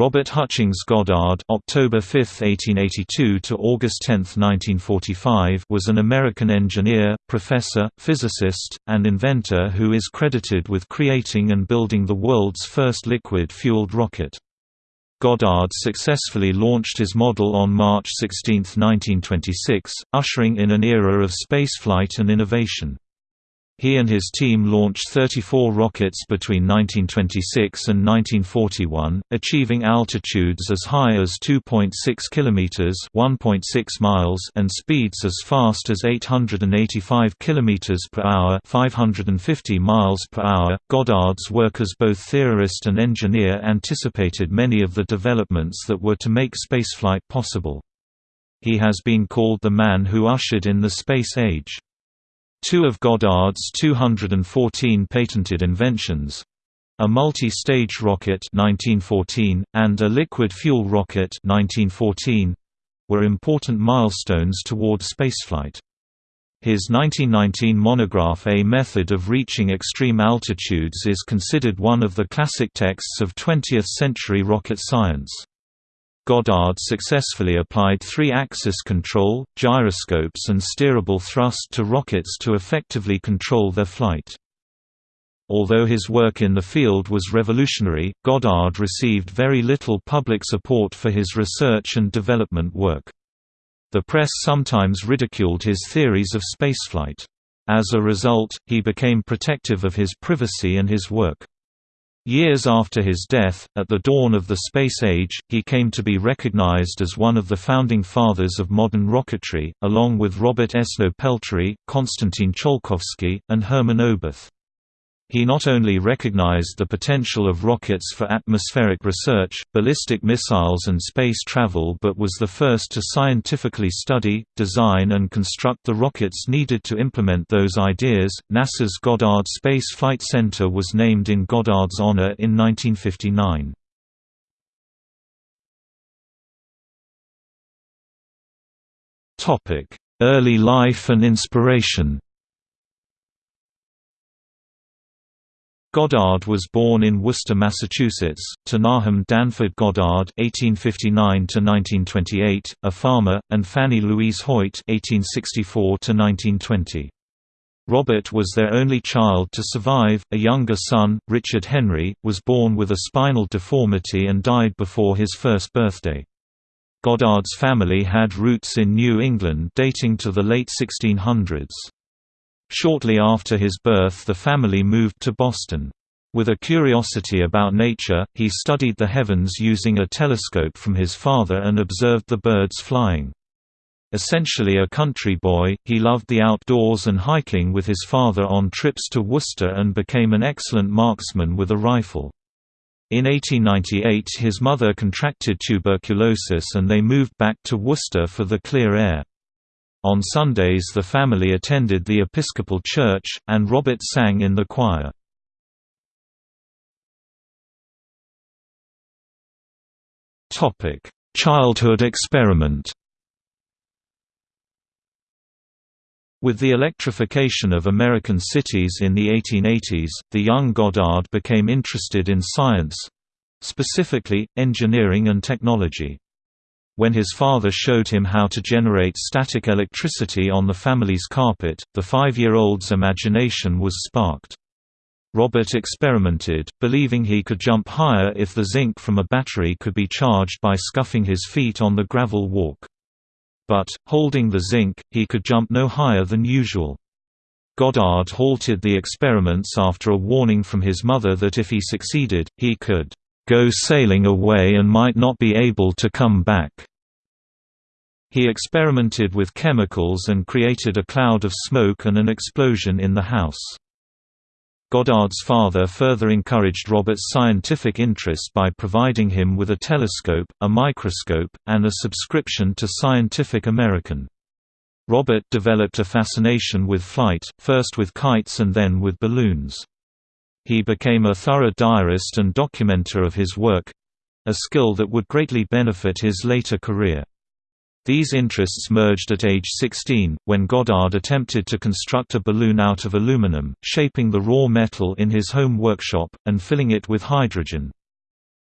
Robert Hutchings Goddard October 5, 1882 to August 10, 1945 was an American engineer, professor, physicist, and inventor who is credited with creating and building the world's first liquid-fueled rocket. Goddard successfully launched his model on March 16, 1926, ushering in an era of spaceflight and innovation. He and his team launched 34 rockets between 1926 and 1941, achieving altitudes as high as 2.6 kilometers (1.6 miles) and speeds as fast as 885 kilometers per hour (550 miles per hour). Goddard's work as both theorist and engineer anticipated many of the developments that were to make spaceflight possible. He has been called the man who ushered in the space age. Two of Goddard's 214 patented inventions a multi-stage rocket 1914, and a liquid fuel rocket 1914, were important milestones toward spaceflight. His 1919 monograph A Method of Reaching Extreme Altitudes is considered one of the classic texts of 20th-century rocket science. Goddard successfully applied three-axis control, gyroscopes and steerable thrust to rockets to effectively control their flight. Although his work in the field was revolutionary, Goddard received very little public support for his research and development work. The press sometimes ridiculed his theories of spaceflight. As a result, he became protective of his privacy and his work. Years after his death, at the dawn of the space age, he came to be recognized as one of the founding fathers of modern rocketry, along with Robert Esnault-Pelterie, Konstantin Tsiolkovsky, and Hermann Oberth. He not only recognized the potential of rockets for atmospheric research, ballistic missiles and space travel but was the first to scientifically study, design and construct the rockets needed to implement those ideas. NASA's Goddard Space Flight Center was named in Goddard's honor in 1959. Topic: Early life and inspiration. Goddard was born in Worcester, Massachusetts, to Nahum Danford Goddard (1859–1928), a farmer, and Fannie Louise Hoyt (1864–1920). Robert was their only child to survive. A younger son, Richard Henry, was born with a spinal deformity and died before his first birthday. Goddard's family had roots in New England dating to the late 1600s. Shortly after his birth the family moved to Boston. With a curiosity about nature, he studied the heavens using a telescope from his father and observed the birds flying. Essentially a country boy, he loved the outdoors and hiking with his father on trips to Worcester and became an excellent marksman with a rifle. In 1898 his mother contracted tuberculosis and they moved back to Worcester for the clear air. On Sundays the family attended the Episcopal Church, and Robert sang in the choir. Childhood experiment With the electrification of American cities in the 1880s, the young Goddard became interested in science—specifically, engineering and technology. When his father showed him how to generate static electricity on the family's carpet, the five-year-old's imagination was sparked. Robert experimented, believing he could jump higher if the zinc from a battery could be charged by scuffing his feet on the gravel walk. But, holding the zinc, he could jump no higher than usual. Goddard halted the experiments after a warning from his mother that if he succeeded, he could go sailing away and might not be able to come back. He experimented with chemicals and created a cloud of smoke and an explosion in the house. Goddard's father further encouraged Robert's scientific interest by providing him with a telescope, a microscope, and a subscription to Scientific American. Robert developed a fascination with flight, first with kites and then with balloons. He became a thorough diarist and documenter of his work—a skill that would greatly benefit his later career. These interests merged at age 16, when Goddard attempted to construct a balloon out of aluminum, shaping the raw metal in his home workshop, and filling it with hydrogen.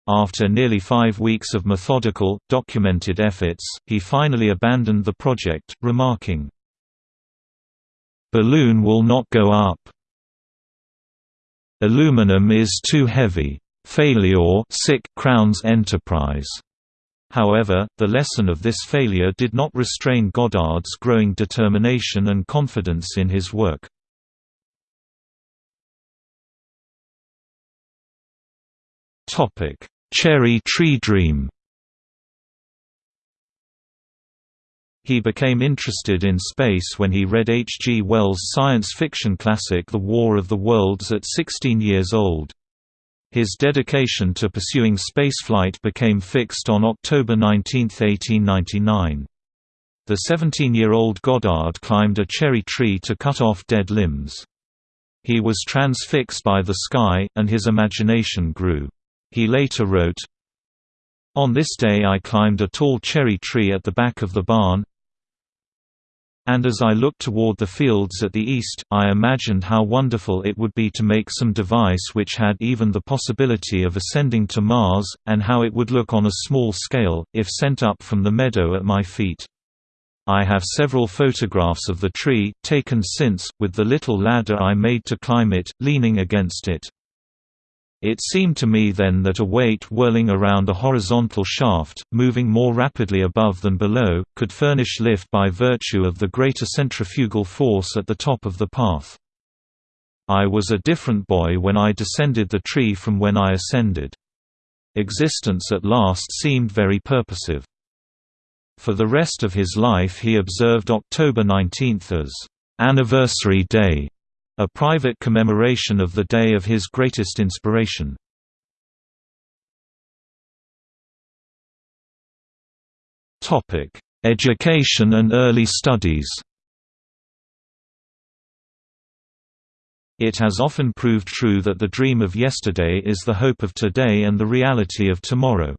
After nearly five weeks of methodical, documented efforts, he finally abandoned the project, remarking, "'Balloon will not go up. Aluminum is too heavy. Failure sic crowns enterprise." However, the lesson of this failure did not restrain Goddard's growing determination and confidence in his work. Cherry tree dream He became interested in space when he read H. G. Wells' science fiction classic The War of the Worlds at 16 years old. His dedication to pursuing spaceflight became fixed on October 19, 1899. The 17-year-old Goddard climbed a cherry tree to cut off dead limbs. He was transfixed by the sky, and his imagination grew. He later wrote, On this day I climbed a tall cherry tree at the back of the barn, and as I looked toward the fields at the east, I imagined how wonderful it would be to make some device which had even the possibility of ascending to Mars, and how it would look on a small scale, if sent up from the meadow at my feet. I have several photographs of the tree, taken since, with the little ladder I made to climb it, leaning against it. It seemed to me then that a weight whirling around a horizontal shaft, moving more rapidly above than below, could furnish lift by virtue of the greater centrifugal force at the top of the path. I was a different boy when I descended the tree from when I ascended. Existence at last seemed very purposive. For the rest of his life he observed October 19 as anniversary day a private commemoration of the day of his greatest inspiration. Education and early studies It has often proved true that the dream of yesterday is the hope of today and the reality of tomorrow.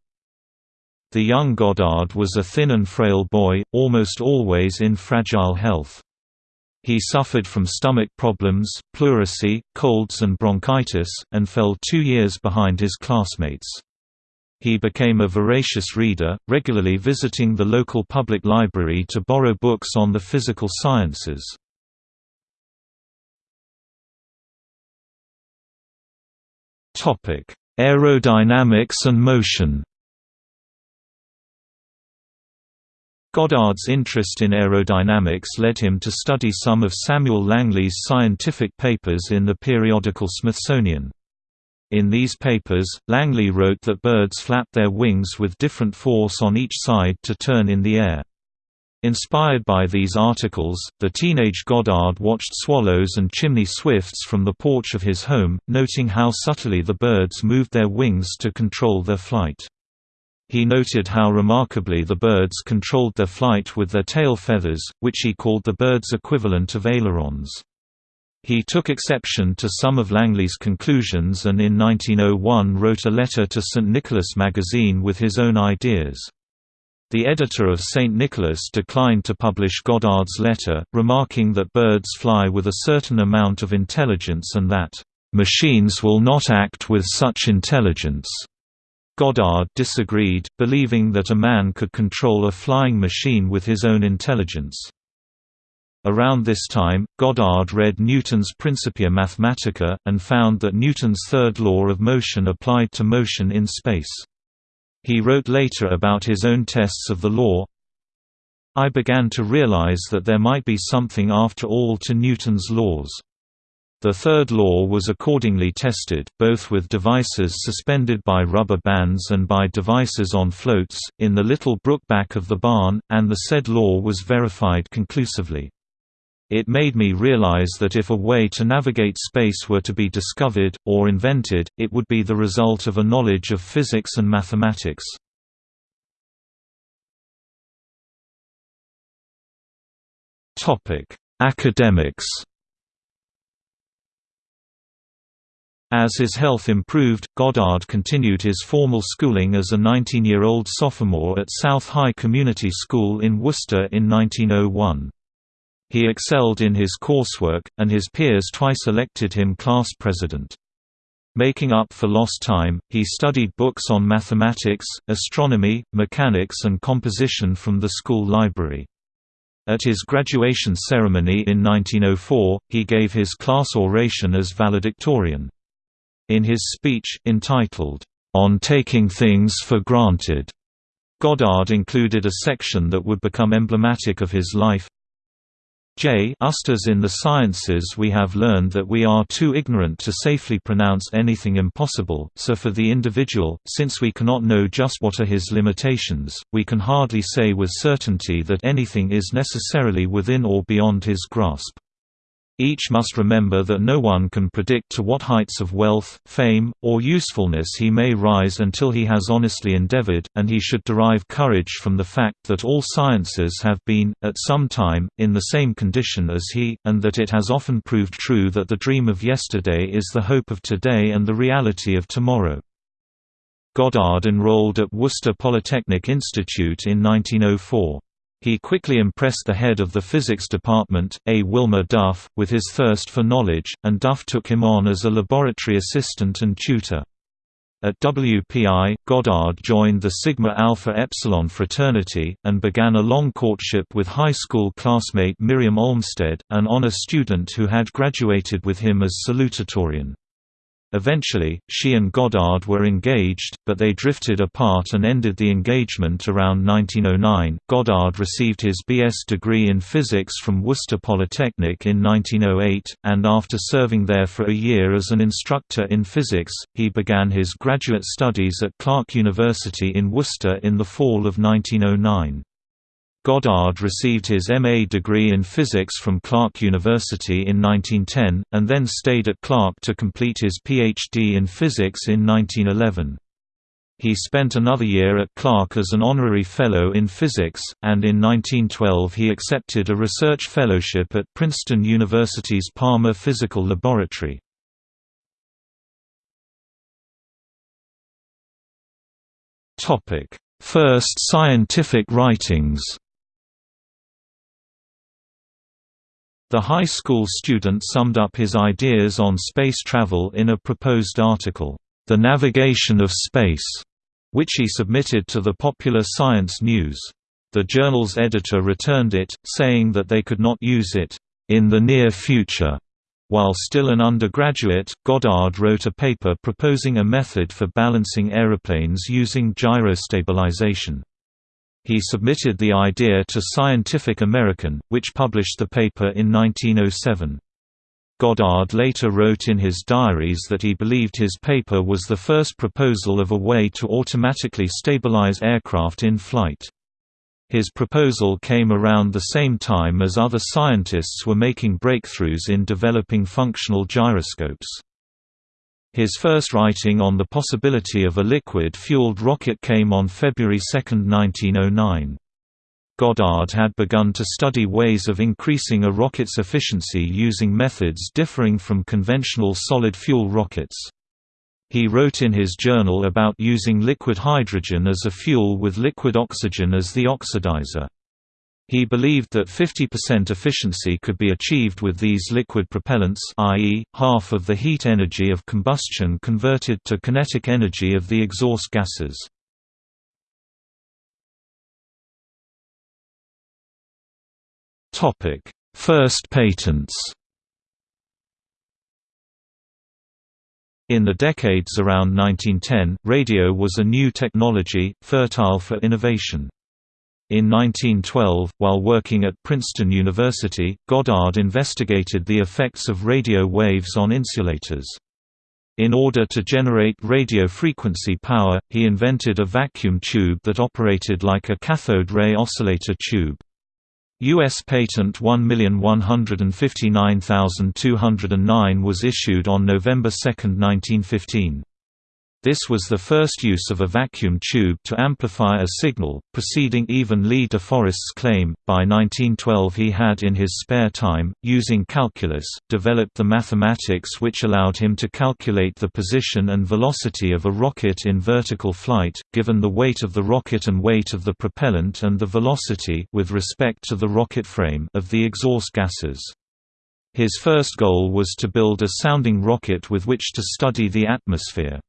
The young Goddard was a thin and frail boy, almost always in fragile health. He suffered from stomach problems, pleurisy, colds and bronchitis, and fell two years behind his classmates. He became a voracious reader, regularly visiting the local public library to borrow books on the physical sciences. Aerodynamics and motion Goddard's interest in aerodynamics led him to study some of Samuel Langley's scientific papers in the periodical Smithsonian. In these papers, Langley wrote that birds flap their wings with different force on each side to turn in the air. Inspired by these articles, the teenage Goddard watched swallows and chimney swifts from the porch of his home, noting how subtly the birds moved their wings to control their flight. He noted how remarkably the birds controlled their flight with their tail feathers, which he called the bird's equivalent of ailerons. He took exception to some of Langley's conclusions and in 1901 wrote a letter to St. Nicholas magazine with his own ideas. The editor of St. Nicholas declined to publish Goddard's letter, remarking that birds fly with a certain amount of intelligence and that, "...machines will not act with such intelligence." Goddard disagreed, believing that a man could control a flying machine with his own intelligence. Around this time, Goddard read Newton's Principia Mathematica, and found that Newton's third law of motion applied to motion in space. He wrote later about his own tests of the law, I began to realize that there might be something after all to Newton's laws. The third law was accordingly tested, both with devices suspended by rubber bands and by devices on floats, in the little brook back of the barn, and the said law was verified conclusively. It made me realize that if a way to navigate space were to be discovered, or invented, it would be the result of a knowledge of physics and mathematics. Academics As his health improved, Goddard continued his formal schooling as a 19-year-old sophomore at South High Community School in Worcester in 1901. He excelled in his coursework, and his peers twice elected him class president. Making up for lost time, he studied books on mathematics, astronomy, mechanics and composition from the school library. At his graduation ceremony in 1904, he gave his class oration as valedictorian. In his speech, entitled, On Taking Things for Granted, Goddard included a section that would become emblematic of his life. J Just as in the sciences we have learned that we are too ignorant to safely pronounce anything impossible, so for the individual, since we cannot know just what are his limitations, we can hardly say with certainty that anything is necessarily within or beyond his grasp. Each must remember that no one can predict to what heights of wealth, fame, or usefulness he may rise until he has honestly endeavored, and he should derive courage from the fact that all sciences have been, at some time, in the same condition as he, and that it has often proved true that the dream of yesterday is the hope of today and the reality of tomorrow. Goddard enrolled at Worcester Polytechnic Institute in 1904. He quickly impressed the head of the physics department, A. Wilmer Duff, with his thirst for knowledge, and Duff took him on as a laboratory assistant and tutor. At WPI, Goddard joined the Sigma Alpha Epsilon fraternity, and began a long courtship with high school classmate Miriam Olmsted, an honor student who had graduated with him as salutatorian. Eventually, she and Goddard were engaged, but they drifted apart and ended the engagement around 1909. Goddard received his B.S. degree in physics from Worcester Polytechnic in 1908, and after serving there for a year as an instructor in physics, he began his graduate studies at Clark University in Worcester in the fall of 1909. Goddard received his M.A. degree in physics from Clark University in 1910, and then stayed at Clark to complete his Ph.D. in physics in 1911. He spent another year at Clark as an honorary fellow in physics, and in 1912 he accepted a research fellowship at Princeton University's Palmer Physical Laboratory. First scientific writings The high school student summed up his ideas on space travel in a proposed article, The Navigation of Space, which he submitted to the Popular Science News. The journal's editor returned it, saying that they could not use it in the near future. While still an undergraduate, Goddard wrote a paper proposing a method for balancing aeroplanes using gyrostabilization. He submitted the idea to Scientific American, which published the paper in 1907. Goddard later wrote in his diaries that he believed his paper was the first proposal of a way to automatically stabilize aircraft in flight. His proposal came around the same time as other scientists were making breakthroughs in developing functional gyroscopes. His first writing on the possibility of a liquid-fueled rocket came on February 2, 1909. Goddard had begun to study ways of increasing a rocket's efficiency using methods differing from conventional solid-fuel rockets. He wrote in his journal about using liquid hydrogen as a fuel with liquid oxygen as the oxidizer. He believed that 50% efficiency could be achieved with these liquid propellants i.e., half of the heat energy of combustion converted to kinetic energy of the exhaust gases. First patents In the decades around 1910, radio was a new technology, fertile for innovation. In 1912, while working at Princeton University, Goddard investigated the effects of radio waves on insulators. In order to generate radio frequency power, he invented a vacuum tube that operated like a cathode ray oscillator tube. U.S. Patent 1159209 was issued on November 2, 1915. This was the first use of a vacuum tube to amplify a signal, preceding even Lee de Forest's claim. By 1912, he had in his spare time, using calculus, developed the mathematics which allowed him to calculate the position and velocity of a rocket in vertical flight, given the weight of the rocket and weight of the propellant and the velocity with respect to the rocket frame of the exhaust gases. His first goal was to build a sounding rocket with which to study the atmosphere.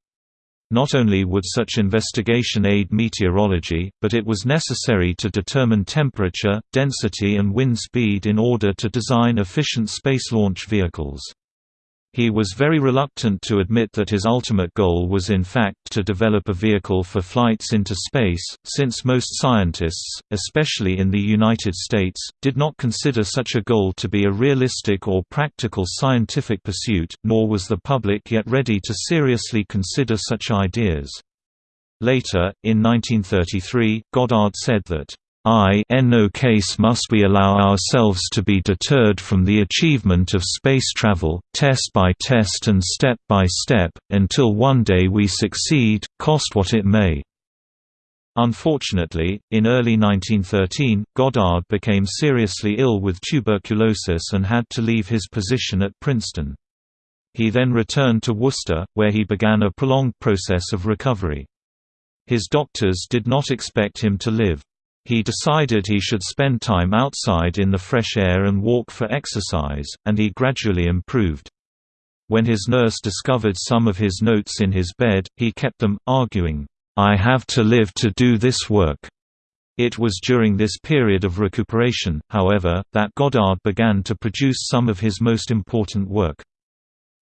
Not only would such investigation aid meteorology, but it was necessary to determine temperature, density and wind speed in order to design efficient space launch vehicles. He was very reluctant to admit that his ultimate goal was in fact to develop a vehicle for flights into space, since most scientists, especially in the United States, did not consider such a goal to be a realistic or practical scientific pursuit, nor was the public yet ready to seriously consider such ideas. Later, in 1933, Goddard said that I in no case must we allow ourselves to be deterred from the achievement of space travel, test by test and step by step, until one day we succeed, cost what it may. Unfortunately, in early 1913, Goddard became seriously ill with tuberculosis and had to leave his position at Princeton. He then returned to Worcester, where he began a prolonged process of recovery. His doctors did not expect him to live. He decided he should spend time outside in the fresh air and walk for exercise, and he gradually improved. When his nurse discovered some of his notes in his bed, he kept them, arguing, "'I have to live to do this work.'" It was during this period of recuperation, however, that Goddard began to produce some of his most important work.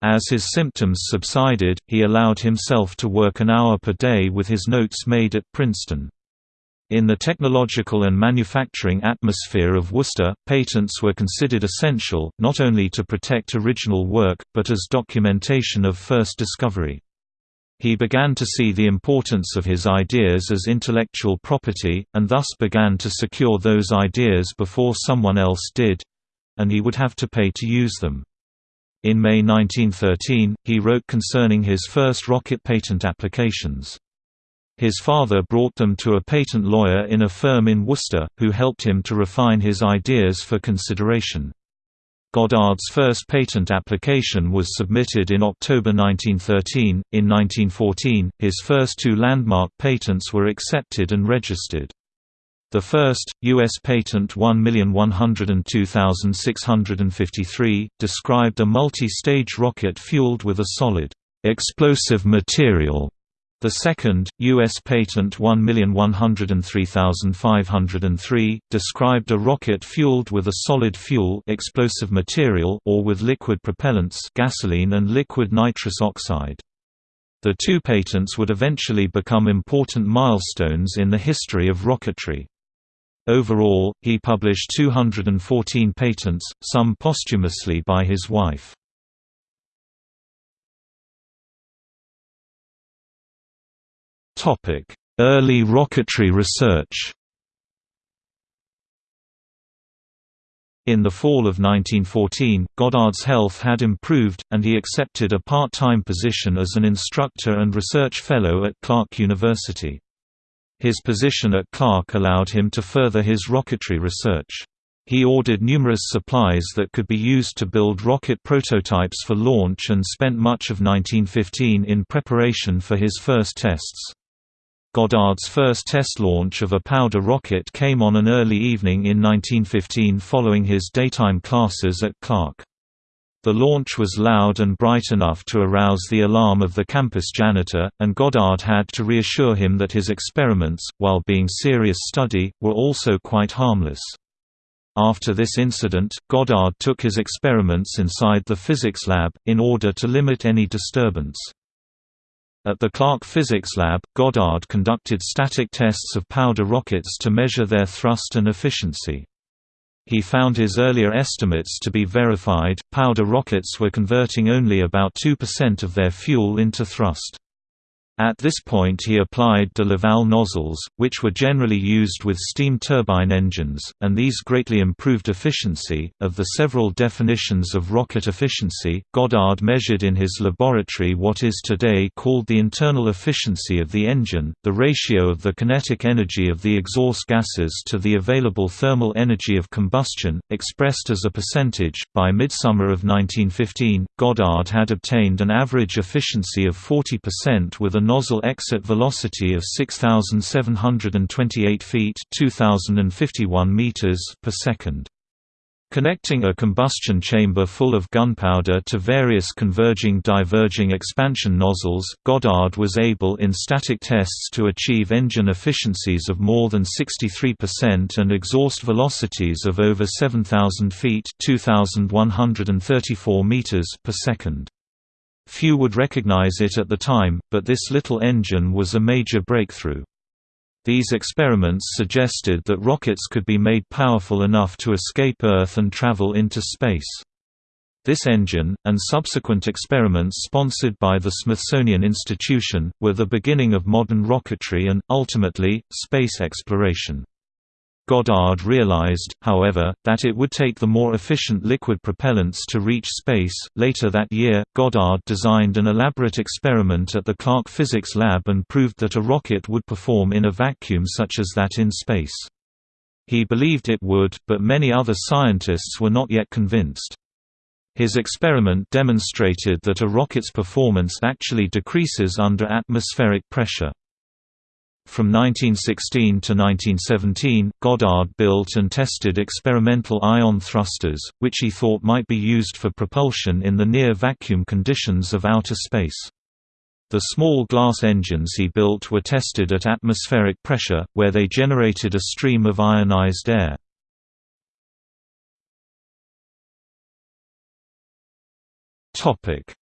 As his symptoms subsided, he allowed himself to work an hour per day with his notes made at Princeton. In the technological and manufacturing atmosphere of Worcester, patents were considered essential, not only to protect original work, but as documentation of first discovery. He began to see the importance of his ideas as intellectual property, and thus began to secure those ideas before someone else did—and he would have to pay to use them. In May 1913, he wrote concerning his first rocket patent applications. His father brought them to a patent lawyer in a firm in Worcester, who helped him to refine his ideas for consideration. Goddard's first patent application was submitted in October 1913. In 1914, his first two landmark patents were accepted and registered. The first, U.S. Patent 1102653, described a multi-stage rocket fueled with a solid, explosive material the second, U.S. Patent 1103503, described a rocket fueled with a solid fuel explosive material or with liquid propellants gasoline and liquid nitrous oxide. The two patents would eventually become important milestones in the history of rocketry. Overall, he published 214 patents, some posthumously by his wife. Early rocketry research In the fall of 1914, Goddard's health had improved, and he accepted a part-time position as an instructor and research fellow at Clark University. His position at Clark allowed him to further his rocketry research. He ordered numerous supplies that could be used to build rocket prototypes for launch and spent much of 1915 in preparation for his first tests. Goddard's first test launch of a powder rocket came on an early evening in 1915 following his daytime classes at Clark. The launch was loud and bright enough to arouse the alarm of the campus janitor, and Goddard had to reassure him that his experiments, while being serious study, were also quite harmless. After this incident, Goddard took his experiments inside the physics lab, in order to limit any disturbance. At the Clark Physics Lab, Goddard conducted static tests of powder rockets to measure their thrust and efficiency. He found his earlier estimates to be verified, powder rockets were converting only about 2% of their fuel into thrust. At this point he applied de Laval nozzles, which were generally used with steam turbine engines, and these greatly improved efficiency. Of the several definitions of rocket efficiency, Goddard measured in his laboratory what is today called the internal efficiency of the engine, the ratio of the kinetic energy of the exhaust gases to the available thermal energy of combustion, expressed as a percentage. By midsummer of 1915, Goddard had obtained an average efficiency of 40% with a nozzle exit velocity of 6728 feet 2051 meters per second. Connecting a combustion chamber full of gunpowder to various converging diverging expansion nozzles, Goddard was able in static tests to achieve engine efficiencies of more than 63% and exhaust velocities of over 7,000 feet 2,134 meters per second. Few would recognize it at the time, but this little engine was a major breakthrough. These experiments suggested that rockets could be made powerful enough to escape Earth and travel into space. This engine, and subsequent experiments sponsored by the Smithsonian Institution, were the beginning of modern rocketry and, ultimately, space exploration. Goddard realized, however, that it would take the more efficient liquid propellants to reach space. Later that year, Goddard designed an elaborate experiment at the Clark Physics Lab and proved that a rocket would perform in a vacuum such as that in space. He believed it would, but many other scientists were not yet convinced. His experiment demonstrated that a rocket's performance actually decreases under atmospheric pressure. From 1916 to 1917, Goddard built and tested experimental ion thrusters, which he thought might be used for propulsion in the near-vacuum conditions of outer space. The small glass engines he built were tested at atmospheric pressure, where they generated a stream of ionized air.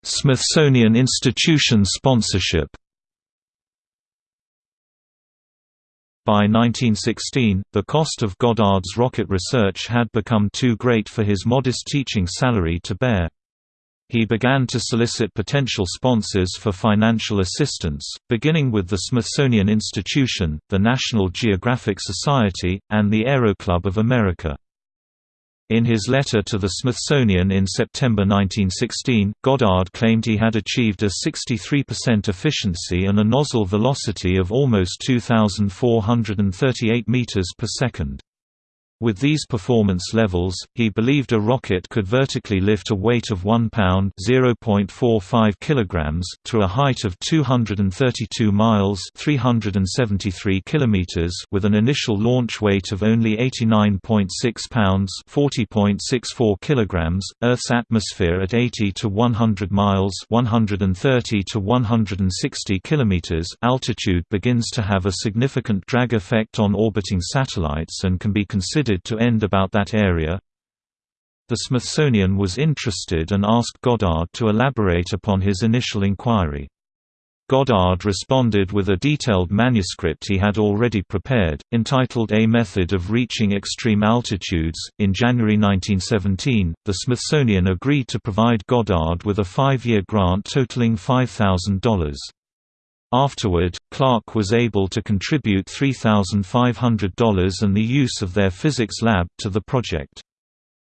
Smithsonian Institution sponsorship By 1916, the cost of Goddard's rocket research had become too great for his modest teaching salary to bear. He began to solicit potential sponsors for financial assistance, beginning with the Smithsonian Institution, the National Geographic Society, and the Aero Club of America. In his letter to the Smithsonian in September 1916, Goddard claimed he had achieved a 63% efficiency and a nozzle velocity of almost 2,438 meters per second. With these performance levels, he believed a rocket could vertically lift a weight of 1 pound (0.45 kilograms) to a height of 232 miles (373 kilometers) with an initial launch weight of only 89.6 pounds (40.64 kilograms). Earth's atmosphere at 80 to 100 miles (130 to 160 kilometers) altitude begins to have a significant drag effect on orbiting satellites and can be considered to end about that area. The Smithsonian was interested and asked Goddard to elaborate upon his initial inquiry. Goddard responded with a detailed manuscript he had already prepared, entitled A Method of Reaching Extreme Altitudes. In January 1917, the Smithsonian agreed to provide Goddard with a five year grant totaling $5,000. Afterward, Clark was able to contribute $3,500 and the use of their physics lab to the project.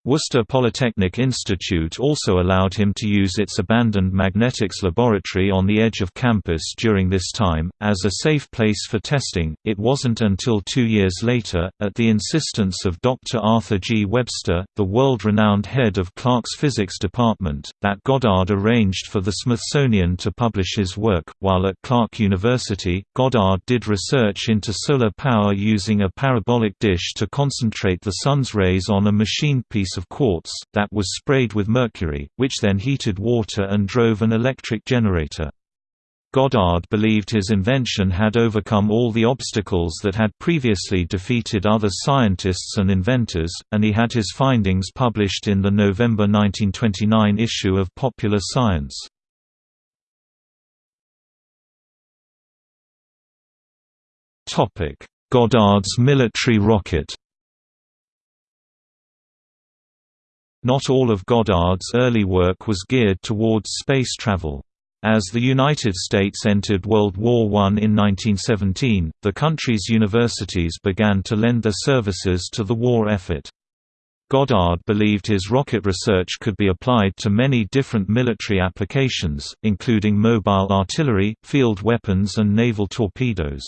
Worcester Polytechnic Institute also allowed him to use its abandoned magnetics laboratory on the edge of campus during this time, as a safe place for testing. It wasn't until two years later, at the insistence of Dr. Arthur G. Webster, the world renowned head of Clark's physics department, that Goddard arranged for the Smithsonian to publish his work. While at Clark University, Goddard did research into solar power using a parabolic dish to concentrate the sun's rays on a machine piece of quartz, that was sprayed with mercury, which then heated water and drove an electric generator. Goddard believed his invention had overcome all the obstacles that had previously defeated other scientists and inventors, and he had his findings published in the November 1929 issue of Popular Science. Goddard's military rocket Not all of Goddard's early work was geared towards space travel. As the United States entered World War I in 1917, the country's universities began to lend their services to the war effort. Goddard believed his rocket research could be applied to many different military applications, including mobile artillery, field weapons and naval torpedoes.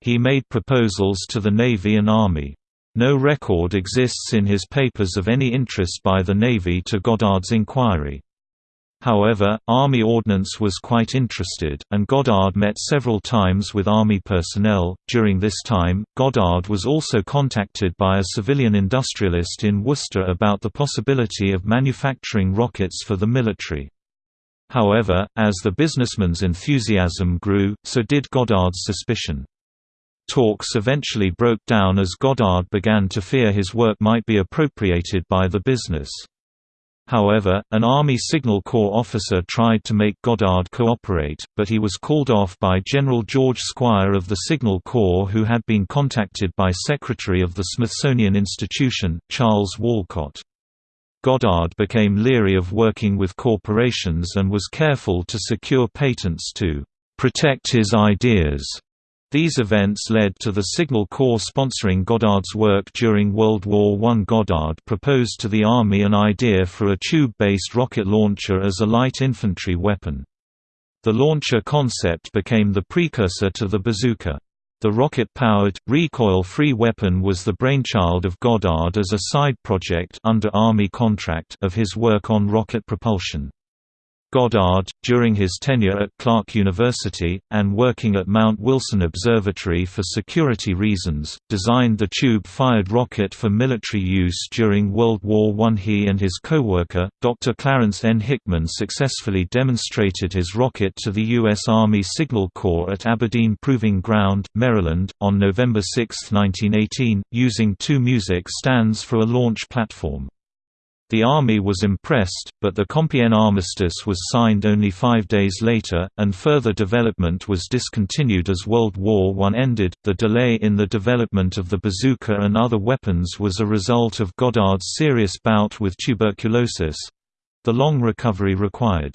He made proposals to the Navy and Army. No record exists in his papers of any interest by the Navy to Goddard's inquiry. However, Army Ordnance was quite interested, and Goddard met several times with Army personnel. During this time, Goddard was also contacted by a civilian industrialist in Worcester about the possibility of manufacturing rockets for the military. However, as the businessman's enthusiasm grew, so did Goddard's suspicion. Talks eventually broke down as Goddard began to fear his work might be appropriated by the business. However, an Army Signal Corps officer tried to make Goddard cooperate, but he was called off by General George Squier of the Signal Corps who had been contacted by Secretary of the Smithsonian Institution, Charles Walcott. Goddard became leery of working with corporations and was careful to secure patents to protect his ideas. These events led to the Signal Corps sponsoring Goddard's work during World War I. Goddard proposed to the Army an idea for a tube-based rocket launcher as a light infantry weapon. The launcher concept became the precursor to the bazooka. The rocket-powered, recoil-free weapon was the brainchild of Goddard as a side project under Army contract of his work on rocket propulsion. Goddard, during his tenure at Clark University, and working at Mount Wilson Observatory for security reasons, designed the tube-fired rocket for military use during World War I. He and his co-worker, Dr. Clarence N. Hickman successfully demonstrated his rocket to the U.S. Army Signal Corps at Aberdeen Proving Ground, Maryland, on November 6, 1918, using two music stands for a launch platform. The army was impressed, but the Compiègne armistice was signed only five days later, and further development was discontinued as World War I ended. The delay in the development of the bazooka and other weapons was a result of Goddard's serious bout with tuberculosis the long recovery required.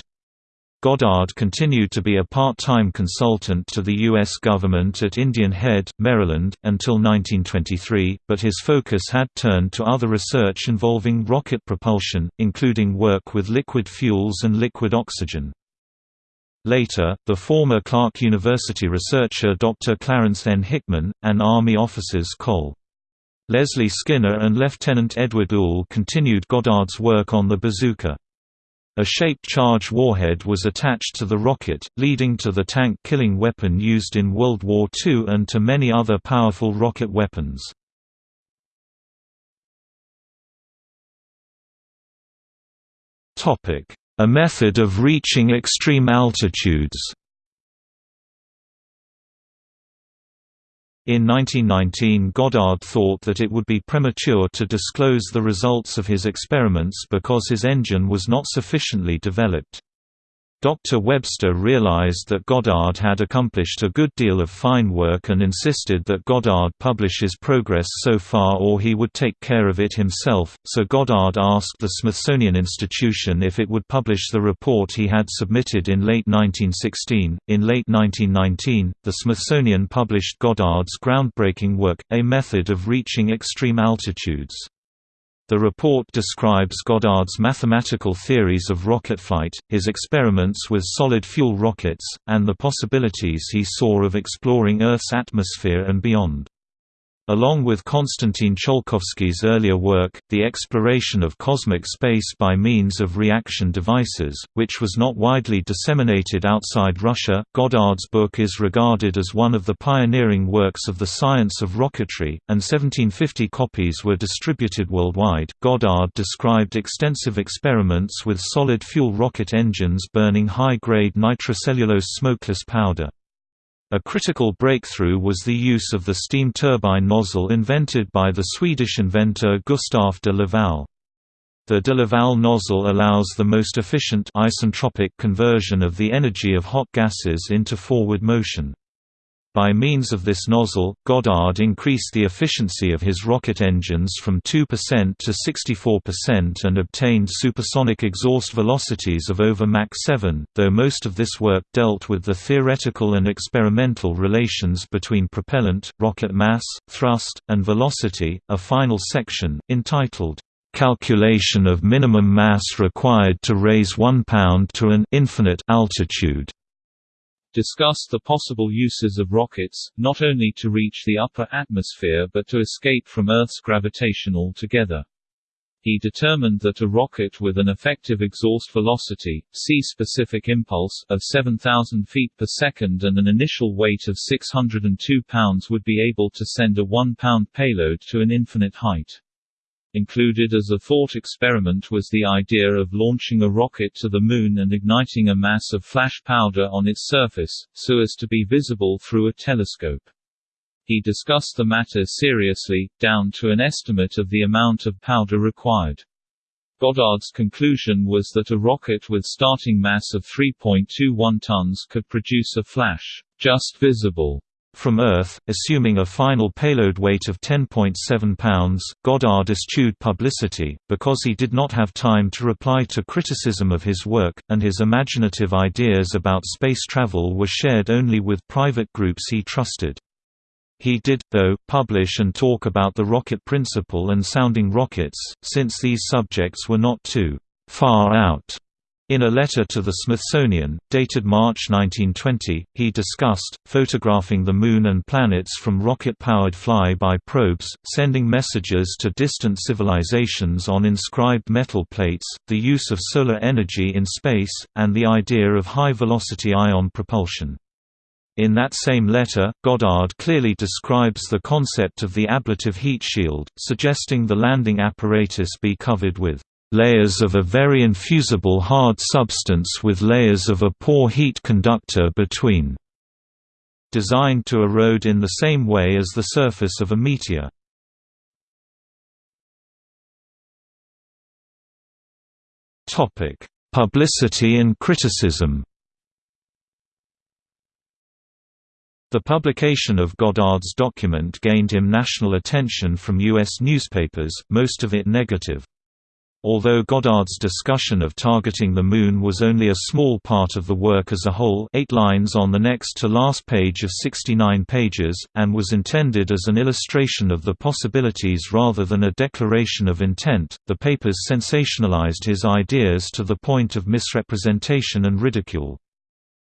Goddard continued to be a part-time consultant to the U.S. government at Indian Head, Maryland, until 1923, but his focus had turned to other research involving rocket propulsion, including work with liquid fuels and liquid oxygen. Later, the former Clark University researcher Dr. Clarence N. Hickman, and Army officers Col. Leslie Skinner and Lieutenant Edward Uhl continued Goddard's work on the bazooka. A shaped charge warhead was attached to the rocket, leading to the tank-killing weapon used in World War II and to many other powerful rocket weapons. A method of reaching extreme altitudes In 1919 Goddard thought that it would be premature to disclose the results of his experiments because his engine was not sufficiently developed. Dr. Webster realized that Goddard had accomplished a good deal of fine work and insisted that Goddard publish his progress so far or he would take care of it himself, so Goddard asked the Smithsonian Institution if it would publish the report he had submitted in late 1916. In late 1919, the Smithsonian published Goddard's groundbreaking work, A Method of Reaching Extreme Altitudes. The report describes Goddard's mathematical theories of rocket flight, his experiments with solid-fuel rockets, and the possibilities he saw of exploring Earth's atmosphere and beyond. Along with Konstantin Tsiolkovsky's earlier work, The Exploration of Cosmic Space by Means of Reaction Devices, which was not widely disseminated outside Russia, Goddard's book is regarded as one of the pioneering works of the science of rocketry, and 1750 copies were distributed worldwide. Goddard described extensive experiments with solid fuel rocket engines burning high grade nitrocellulose smokeless powder. A critical breakthrough was the use of the steam turbine nozzle invented by the Swedish inventor Gustaf de Laval. The de Laval nozzle allows the most efficient isentropic conversion of the energy of hot gases into forward motion. By means of this nozzle, Goddard increased the efficiency of his rocket engines from 2% to 64% and obtained supersonic exhaust velocities of over Mach 7, though most of this work dealt with the theoretical and experimental relations between propellant, rocket mass, thrust, and velocity. A final section, entitled, Calculation of minimum mass required to raise 1 pound to an infinite altitude discussed the possible uses of rockets, not only to reach the upper atmosphere but to escape from Earth's gravitation altogether. He determined that a rocket with an effective exhaust velocity, C-specific impulse, of 7,000 feet per second and an initial weight of 602 pounds would be able to send a 1-pound payload to an infinite height. Included as a thought experiment was the idea of launching a rocket to the Moon and igniting a mass of flash powder on its surface, so as to be visible through a telescope. He discussed the matter seriously, down to an estimate of the amount of powder required. Goddard's conclusion was that a rocket with starting mass of 3.21 tons could produce a flash, just visible, from Earth, assuming a final payload weight of 10.7 pounds, Goddard eschewed publicity, because he did not have time to reply to criticism of his work, and his imaginative ideas about space travel were shared only with private groups he trusted. He did, though, publish and talk about the rocket principle and sounding rockets, since these subjects were not too far out in a letter to the Smithsonian, dated March 1920, he discussed, photographing the Moon and planets from rocket-powered fly-by probes, sending messages to distant civilizations on inscribed metal plates, the use of solar energy in space, and the idea of high-velocity ion propulsion. In that same letter, Goddard clearly describes the concept of the ablative heat shield, suggesting the landing apparatus be covered with layers of a very infusible hard substance with layers of a poor heat conductor between, designed to erode in the same way as the surface of a meteor. Publicity and criticism The publication of Goddard's document gained him national attention from U.S. newspapers, most of it negative. Although Goddard's discussion of targeting the Moon was only a small part of the work as a whole eight lines on the next to last page of 69 pages, and was intended as an illustration of the possibilities rather than a declaration of intent, the papers sensationalized his ideas to the point of misrepresentation and ridicule.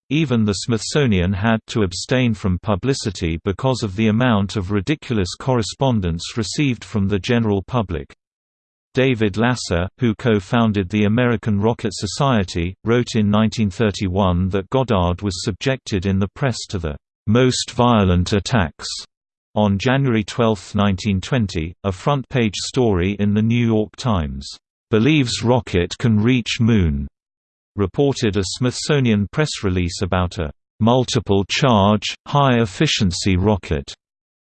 Even the Smithsonian had to abstain from publicity because of the amount of ridiculous correspondence received from the general public. David Lasser, who co-founded the American Rocket Society, wrote in 1931 that Goddard was subjected in the press to the most violent attacks. On January 12, 1920, a front-page story in The New York Times, "'Believes rocket can reach moon' reported a Smithsonian press release about a "'multiple-charge, high-efficiency rocket'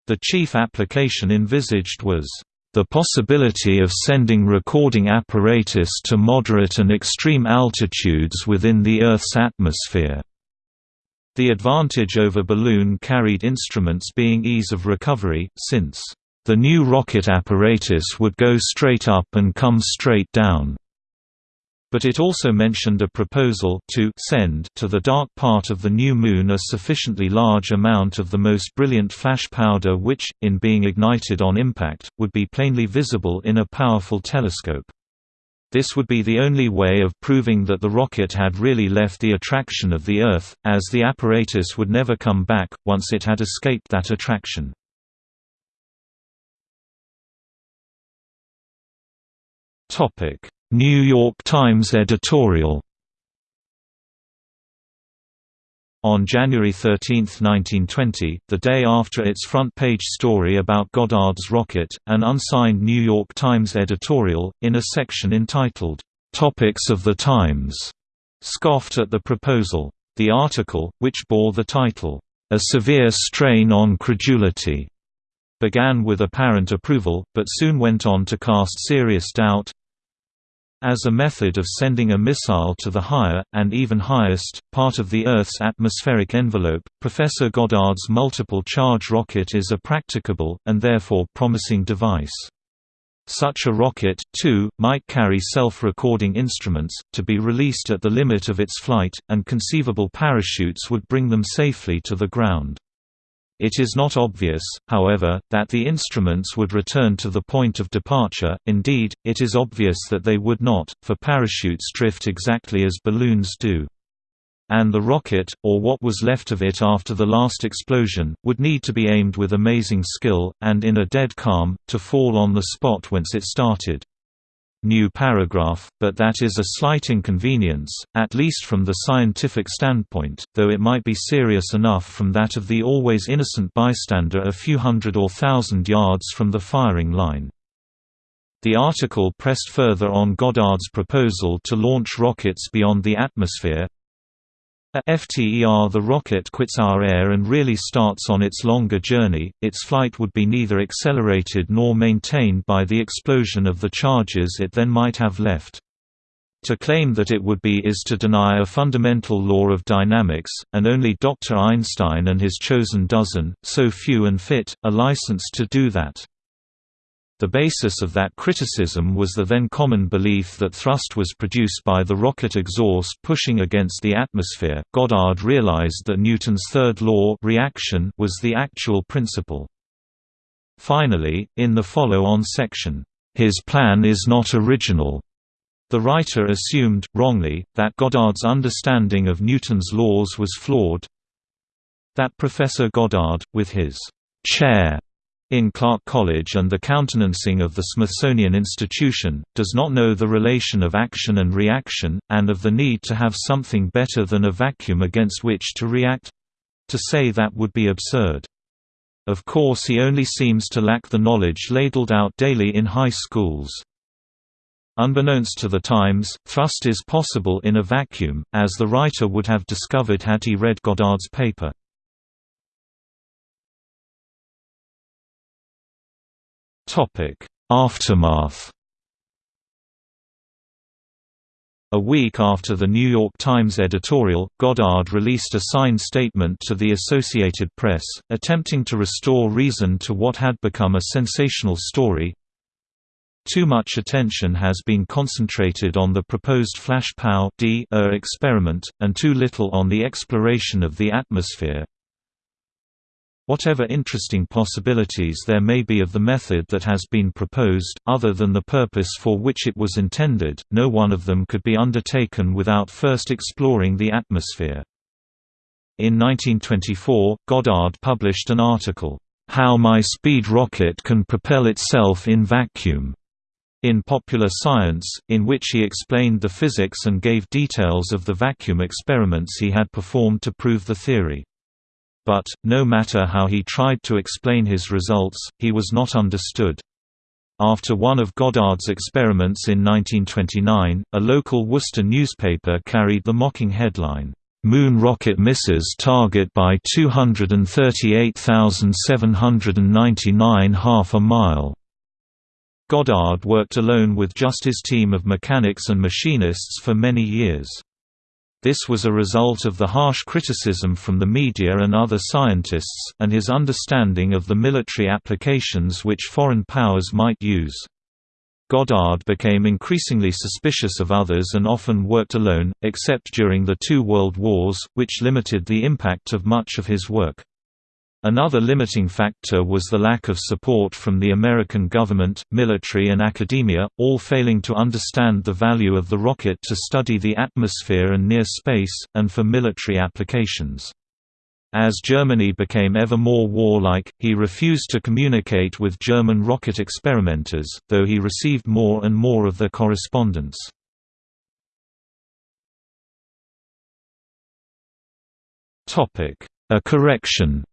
The chief application envisaged was the possibility of sending recording apparatus to moderate and extreme altitudes within the Earth's atmosphere. The advantage over balloon-carried instruments being ease of recovery, since the new rocket apparatus would go straight up and come straight down. But it also mentioned a proposal to send to the dark part of the new Moon a sufficiently large amount of the most brilliant flash powder which, in being ignited on impact, would be plainly visible in a powerful telescope. This would be the only way of proving that the rocket had really left the attraction of the Earth, as the apparatus would never come back, once it had escaped that attraction. Topic New York Times editorial On January 13, 1920, the day after its front-page story about Goddard's rocket, an unsigned New York Times editorial, in a section entitled, "'Topics of the Times' scoffed at the proposal. The article, which bore the title, "'A Severe Strain on Credulity' began with apparent approval, but soon went on to cast serious doubt, as a method of sending a missile to the higher, and even highest, part of the Earth's atmospheric envelope, Professor Goddard's multiple-charge rocket is a practicable, and therefore promising device. Such a rocket, too, might carry self-recording instruments, to be released at the limit of its flight, and conceivable parachutes would bring them safely to the ground. It is not obvious, however, that the instruments would return to the point of departure, indeed, it is obvious that they would not, for parachutes drift exactly as balloons do. And the rocket, or what was left of it after the last explosion, would need to be aimed with amazing skill, and in a dead calm, to fall on the spot whence it started. New paragraph, but that is a slight inconvenience, at least from the scientific standpoint, though it might be serious enough from that of the always innocent bystander a few hundred or thousand yards from the firing line. The article pressed further on Goddard's proposal to launch rockets beyond the atmosphere, a FTER the rocket quits our air and really starts on its longer journey, its flight would be neither accelerated nor maintained by the explosion of the charges it then might have left. To claim that it would be is to deny a fundamental law of dynamics, and only Dr. Einstein and his chosen dozen, so few and fit, are licensed to do that. The basis of that criticism was the then common belief that thrust was produced by the rocket exhaust pushing against the atmosphere. Goddard realized that Newton's third law reaction was the actual principle. Finally, in the follow-on section, his plan is not original. The writer assumed, wrongly, that Goddard's understanding of Newton's laws was flawed. That Professor Goddard, with his chair in Clark College and the countenancing of the Smithsonian Institution, does not know the relation of action and reaction, and of the need to have something better than a vacuum against which to react. To say that would be absurd. Of course he only seems to lack the knowledge ladled out daily in high schools. Unbeknownst to the Times, thrust is possible in a vacuum, as the writer would have discovered had he read Goddard's paper. Aftermath. A week after the New York Times editorial, Goddard released a signed statement to the Associated Press, attempting to restore reason to what had become a sensational story. Too much attention has been concentrated on the proposed flash POW experiment, and too little on the exploration of the atmosphere, Whatever interesting possibilities there may be of the method that has been proposed, other than the purpose for which it was intended, no one of them could be undertaken without first exploring the atmosphere. In 1924, Goddard published an article, "'How My Speed Rocket Can Propel Itself in Vacuum' in Popular Science, in which he explained the physics and gave details of the vacuum experiments he had performed to prove the theory. But, no matter how he tried to explain his results, he was not understood. After one of Goddard's experiments in 1929, a local Worcester newspaper carried the mocking headline, "'Moon Rocket Misses Target by 238,799 half a mile' Goddard worked alone with just his team of mechanics and machinists for many years. This was a result of the harsh criticism from the media and other scientists, and his understanding of the military applications which foreign powers might use. Goddard became increasingly suspicious of others and often worked alone, except during the two world wars, which limited the impact of much of his work. Another limiting factor was the lack of support from the American government, military and academia, all failing to understand the value of the rocket to study the atmosphere and near space, and for military applications. As Germany became ever more warlike, he refused to communicate with German rocket experimenters, though he received more and more of their correspondence. A correction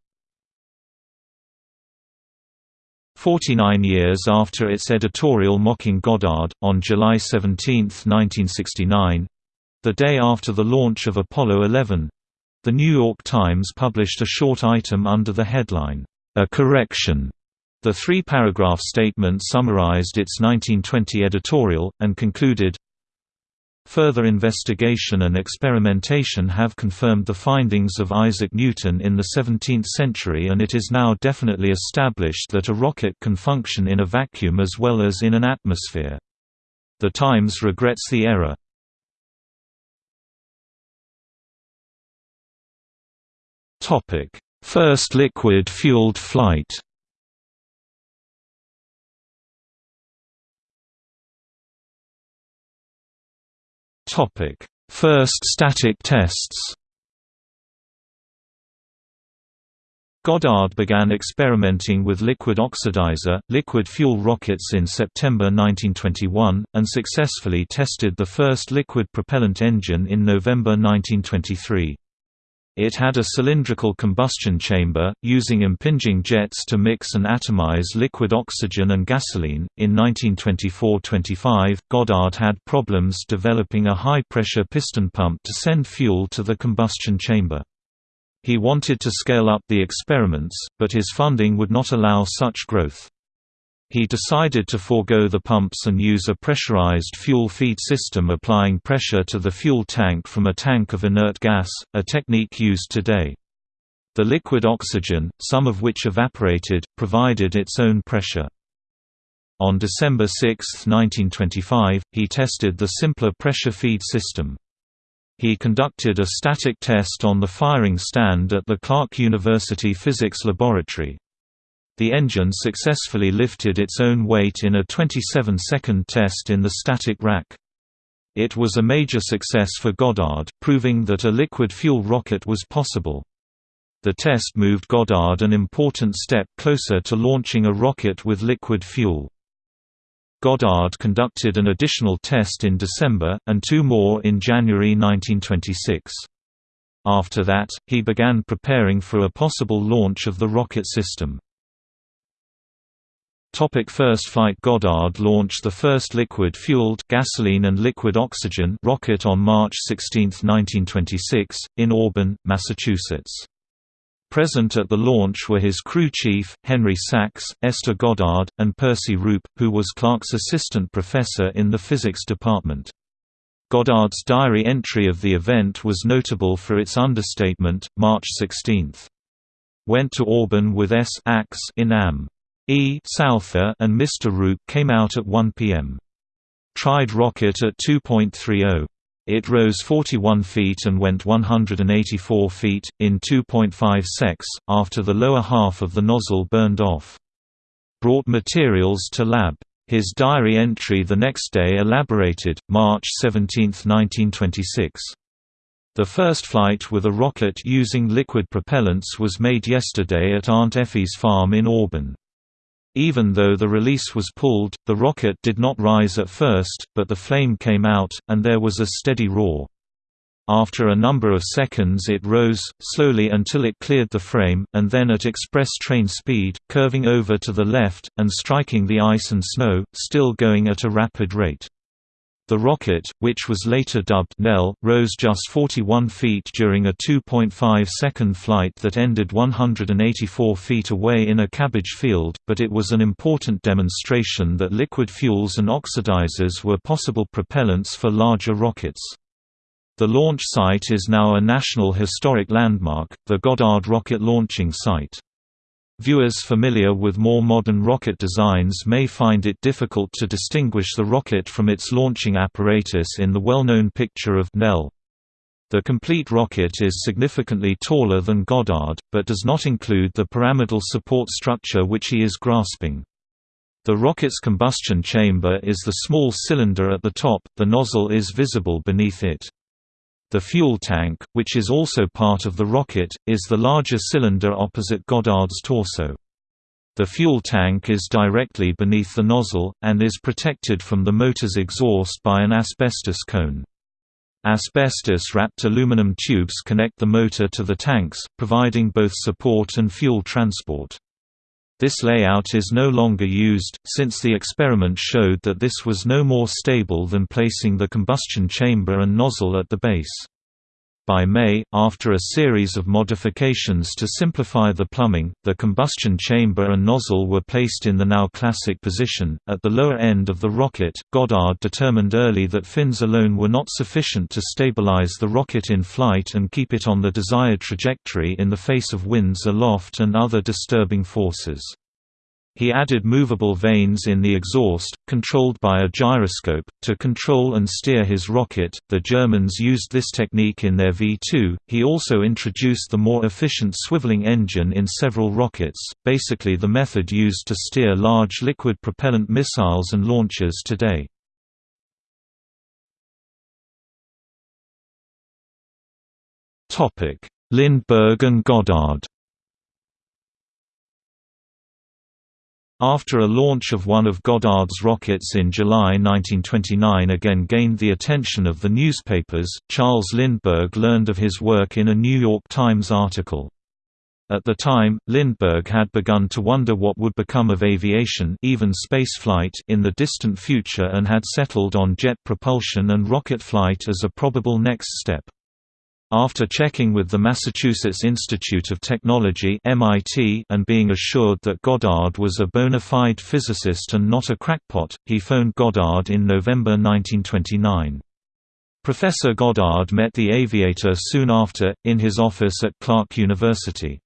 49 years after its editorial mocking Goddard, on July 17, 1969—the day after the launch of Apollo 11—the New York Times published a short item under the headline, "'A Correction' The three-paragraph statement summarized its 1920 editorial, and concluded, Further investigation and experimentation have confirmed the findings of Isaac Newton in the 17th century and it is now definitely established that a rocket can function in a vacuum as well as in an atmosphere. The Times regrets the error. First liquid-fueled flight Topic: First static tests. Goddard began experimenting with liquid oxidizer, liquid fuel rockets in September 1921, and successfully tested the first liquid propellant engine in November 1923. It had a cylindrical combustion chamber, using impinging jets to mix and atomize liquid oxygen and gasoline. In 1924 25, Goddard had problems developing a high pressure piston pump to send fuel to the combustion chamber. He wanted to scale up the experiments, but his funding would not allow such growth. He decided to forego the pumps and use a pressurized fuel feed system applying pressure to the fuel tank from a tank of inert gas, a technique used today. The liquid oxygen, some of which evaporated, provided its own pressure. On December 6, 1925, he tested the simpler pressure feed system. He conducted a static test on the firing stand at the Clark University Physics Laboratory. The engine successfully lifted its own weight in a 27-second test in the static rack. It was a major success for Goddard, proving that a liquid fuel rocket was possible. The test moved Goddard an important step closer to launching a rocket with liquid fuel. Goddard conducted an additional test in December, and two more in January 1926. After that, he began preparing for a possible launch of the rocket system. Topic first flight Goddard launched the first liquid-fueled gasoline and liquid oxygen rocket on March 16, 1926, in Auburn, Massachusetts. Present at the launch were his crew chief, Henry Sachs, Esther Goddard, and Percy Roope, who was Clark's assistant professor in the physics department. Goddard's diary entry of the event was notable for its understatement, March 16. Went to Auburn with S. Ax in Am. E. Souther and Mr. Roope came out at 1 p.m. Tried rocket at 2.30. It rose 41 feet and went 184 feet, in 2.5 secs, after the lower half of the nozzle burned off. Brought materials to lab. His diary entry the next day elaborated, March 17, 1926. The first flight with a rocket using liquid propellants was made yesterday at Aunt Effie's farm in Auburn. Even though the release was pulled, the rocket did not rise at first, but the flame came out, and there was a steady roar. After a number of seconds it rose, slowly until it cleared the frame, and then at express train speed, curving over to the left, and striking the ice and snow, still going at a rapid rate. The rocket, which was later dubbed Nell, rose just 41 feet during a 2.5-second flight that ended 184 feet away in a cabbage field, but it was an important demonstration that liquid fuels and oxidizers were possible propellants for larger rockets. The launch site is now a National Historic Landmark, the Goddard Rocket Launching Site. Viewers familiar with more modern rocket designs may find it difficult to distinguish the rocket from its launching apparatus in the well-known picture of Nell. The complete rocket is significantly taller than Goddard, but does not include the pyramidal support structure which he is grasping. The rocket's combustion chamber is the small cylinder at the top, the nozzle is visible beneath it. The fuel tank, which is also part of the rocket, is the larger cylinder opposite Goddard's torso. The fuel tank is directly beneath the nozzle, and is protected from the motor's exhaust by an asbestos cone. Asbestos-wrapped aluminum tubes connect the motor to the tanks, providing both support and fuel transport. This layout is no longer used, since the experiment showed that this was no more stable than placing the combustion chamber and nozzle at the base. By May, after a series of modifications to simplify the plumbing, the combustion chamber and nozzle were placed in the now classic position. At the lower end of the rocket, Goddard determined early that fins alone were not sufficient to stabilize the rocket in flight and keep it on the desired trajectory in the face of winds aloft and other disturbing forces. He added movable vanes in the exhaust, controlled by a gyroscope, to control and steer his rocket. The Germans used this technique in their V 2. He also introduced the more efficient swiveling engine in several rockets, basically the method used to steer large liquid propellant missiles and launchers today. Lindbergh and Goddard After a launch of one of Goddard's rockets in July 1929 again gained the attention of the newspapers, Charles Lindbergh learned of his work in a New York Times article. At the time, Lindbergh had begun to wonder what would become of aviation even spaceflight in the distant future and had settled on jet propulsion and rocket flight as a probable next step. After checking with the Massachusetts Institute of Technology (MIT) and being assured that Goddard was a bona fide physicist and not a crackpot, he phoned Goddard in November 1929. Professor Goddard met the aviator soon after, in his office at Clark University.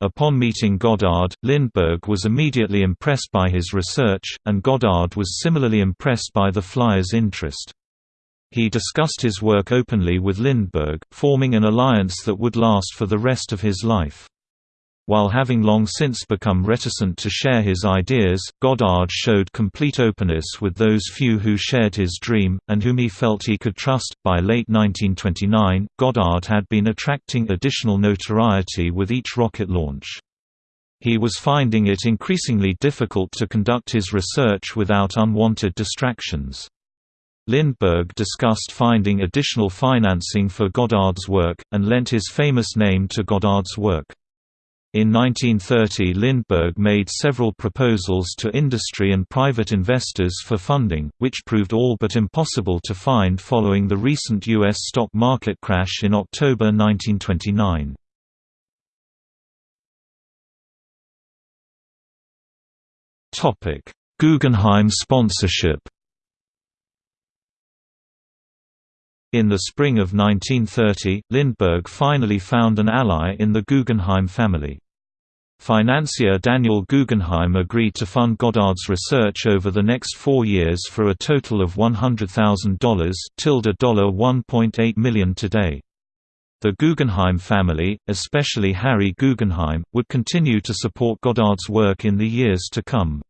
Upon meeting Goddard, Lindbergh was immediately impressed by his research, and Goddard was similarly impressed by the flyer's interest. He discussed his work openly with Lindbergh, forming an alliance that would last for the rest of his life. While having long since become reticent to share his ideas, Goddard showed complete openness with those few who shared his dream, and whom he felt he could trust. By late 1929, Goddard had been attracting additional notoriety with each rocket launch. He was finding it increasingly difficult to conduct his research without unwanted distractions. Lindbergh discussed finding additional financing for Goddard's work, and lent his famous name to Goddard's work. In 1930 Lindbergh made several proposals to industry and private investors for funding, which proved all but impossible to find following the recent U.S. stock market crash in October 1929. Guggenheim sponsorship In the spring of 1930, Lindbergh finally found an ally in the Guggenheim family. Financier Daniel Guggenheim agreed to fund Goddard's research over the next four years for a total of $100,000 tilde 1.8 million today. The Guggenheim family, especially Harry Guggenheim, would continue to support Goddard's work in the years to come.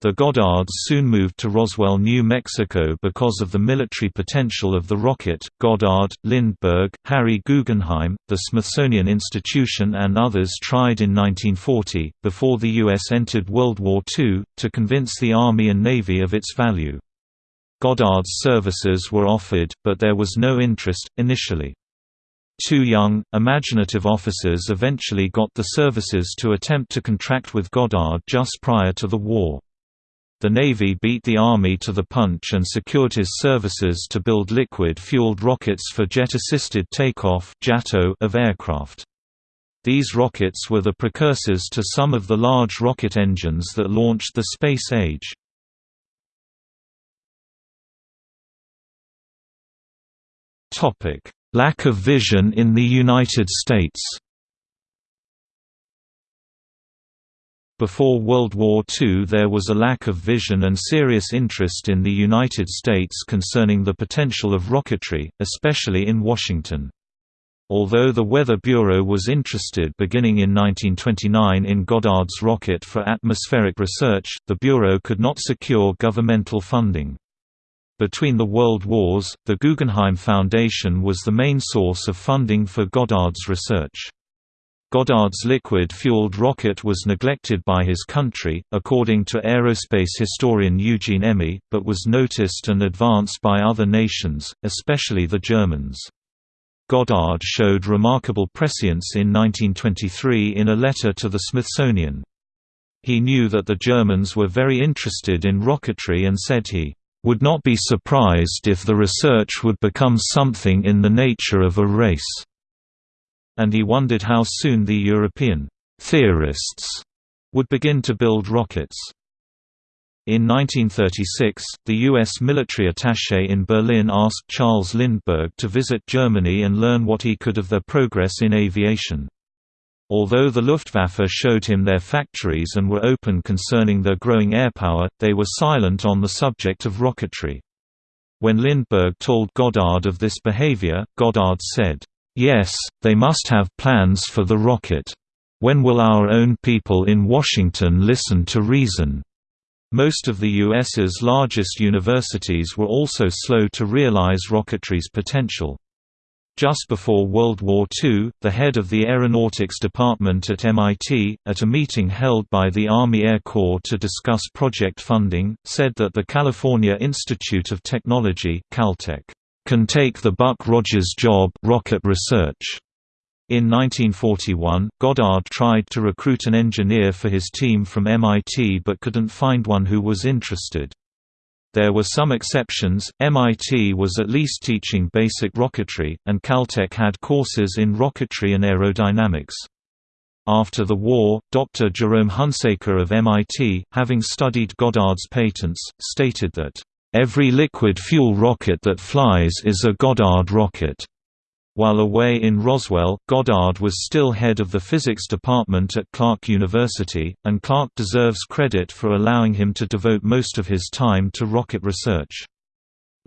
The Goddards soon moved to Roswell, New Mexico because of the military potential of the rocket. Goddard, Lindbergh, Harry Guggenheim, the Smithsonian Institution, and others tried in 1940, before the U.S. entered World War II, to convince the Army and Navy of its value. Goddard's services were offered, but there was no interest, initially. Two young, imaginative officers eventually got the services to attempt to contract with Goddard just prior to the war. The Navy beat the Army to the punch and secured his services to build liquid-fueled rockets for jet-assisted takeoff of aircraft. These rockets were the precursors to some of the large rocket engines that launched the space age. Lack of vision in the United States Before World War II there was a lack of vision and serious interest in the United States concerning the potential of rocketry, especially in Washington. Although the Weather Bureau was interested beginning in 1929 in Goddard's rocket for atmospheric research, the Bureau could not secure governmental funding. Between the World Wars, the Guggenheim Foundation was the main source of funding for Goddard's research. Goddard's liquid-fueled rocket was neglected by his country, according to aerospace historian Eugene Emme, but was noticed and advanced by other nations, especially the Germans. Goddard showed remarkable prescience in 1923 in a letter to the Smithsonian. He knew that the Germans were very interested in rocketry and said he would not be surprised if the research would become something in the nature of a race and he wondered how soon the European theorists would begin to build rockets. In 1936, the U.S. military attaché in Berlin asked Charles Lindbergh to visit Germany and learn what he could of their progress in aviation. Although the Luftwaffe showed him their factories and were open concerning their growing airpower, they were silent on the subject of rocketry. When Lindbergh told Goddard of this behavior, Goddard said, Yes, they must have plans for the rocket. When will our own people in Washington listen to reason? Most of the U.S.'s largest universities were also slow to realize rocketry's potential. Just before World War II, the head of the Aeronautics Department at MIT, at a meeting held by the Army Air Corps to discuss project funding, said that the California Institute of Technology Caltech, can take the Buck Rogers job rocket research. In 1941, Goddard tried to recruit an engineer for his team from MIT but couldn't find one who was interested. There were some exceptions, MIT was at least teaching basic rocketry, and Caltech had courses in rocketry and aerodynamics. After the war, Dr. Jerome Hunsaker of MIT, having studied Goddard's patents, stated that, "...every liquid fuel rocket that flies is a Goddard rocket." While away in Roswell, Goddard was still head of the physics department at Clark University, and Clark deserves credit for allowing him to devote most of his time to rocket research.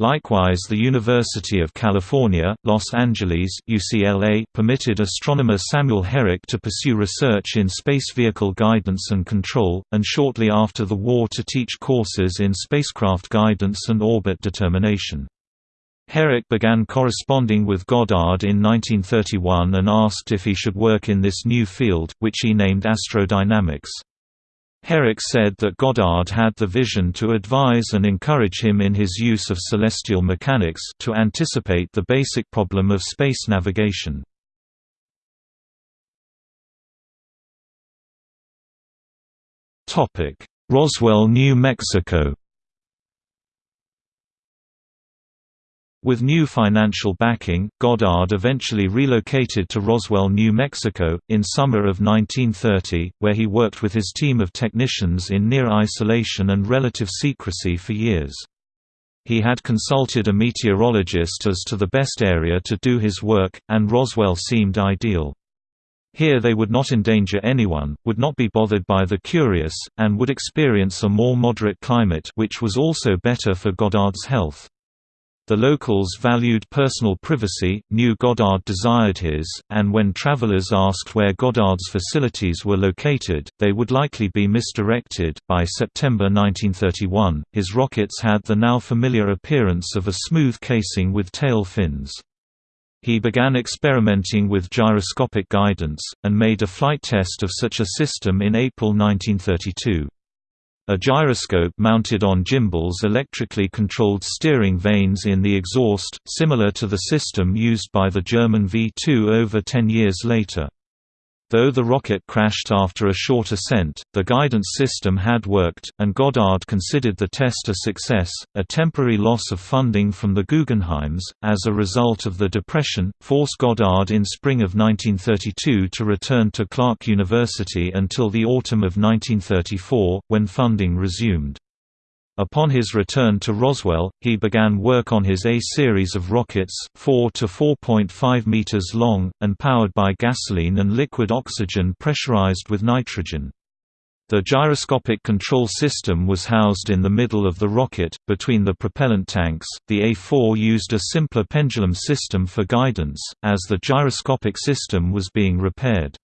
Likewise the University of California, Los Angeles UCLA permitted astronomer Samuel Herrick to pursue research in space vehicle guidance and control, and shortly after the war to teach courses in spacecraft guidance and orbit determination. Herrick began corresponding with Goddard in 1931 and asked if he should work in this new field, which he named astrodynamics. Herrick said that Goddard had the vision to advise and encourage him in his use of celestial mechanics to anticipate the basic problem of space navigation. Roswell, New Mexico With new financial backing, Goddard eventually relocated to Roswell, New Mexico, in summer of 1930, where he worked with his team of technicians in near isolation and relative secrecy for years. He had consulted a meteorologist as to the best area to do his work, and Roswell seemed ideal. Here they would not endanger anyone, would not be bothered by the curious, and would experience a more moderate climate which was also better for Goddard's health. The locals valued personal privacy, knew Goddard desired his, and when travelers asked where Goddard's facilities were located, they would likely be misdirected. By September 1931, his rockets had the now familiar appearance of a smooth casing with tail fins. He began experimenting with gyroscopic guidance, and made a flight test of such a system in April 1932. A gyroscope mounted on gimbals electrically controlled steering vanes in the exhaust, similar to the system used by the German V-2 over ten years later. Though the rocket crashed after a short ascent, the guidance system had worked, and Goddard considered the test a success. A temporary loss of funding from the Guggenheims, as a result of the Depression, forced Goddard in spring of 1932 to return to Clark University until the autumn of 1934, when funding resumed. Upon his return to Roswell, he began work on his A series of rockets, 4 to 4.5 meters long, and powered by gasoline and liquid oxygen pressurized with nitrogen. The gyroscopic control system was housed in the middle of the rocket, between the propellant tanks. The A4 used a simpler pendulum system for guidance, as the gyroscopic system was being repaired.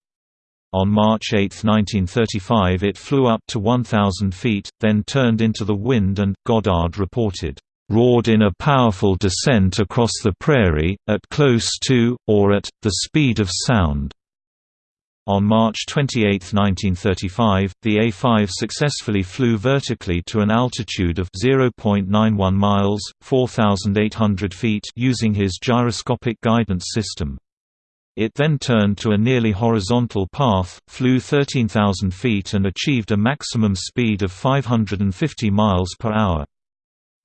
On March 8, 1935 it flew up to 1,000 feet, then turned into the wind and, Goddard reported, "...roared in a powerful descent across the prairie, at close to, or at, the speed of sound." On March 28, 1935, the A-5 successfully flew vertically to an altitude of 0.91 miles, 4,800 feet using his gyroscopic guidance system. It then turned to a nearly horizontal path, flew 13,000 feet and achieved a maximum speed of 550 miles per hour.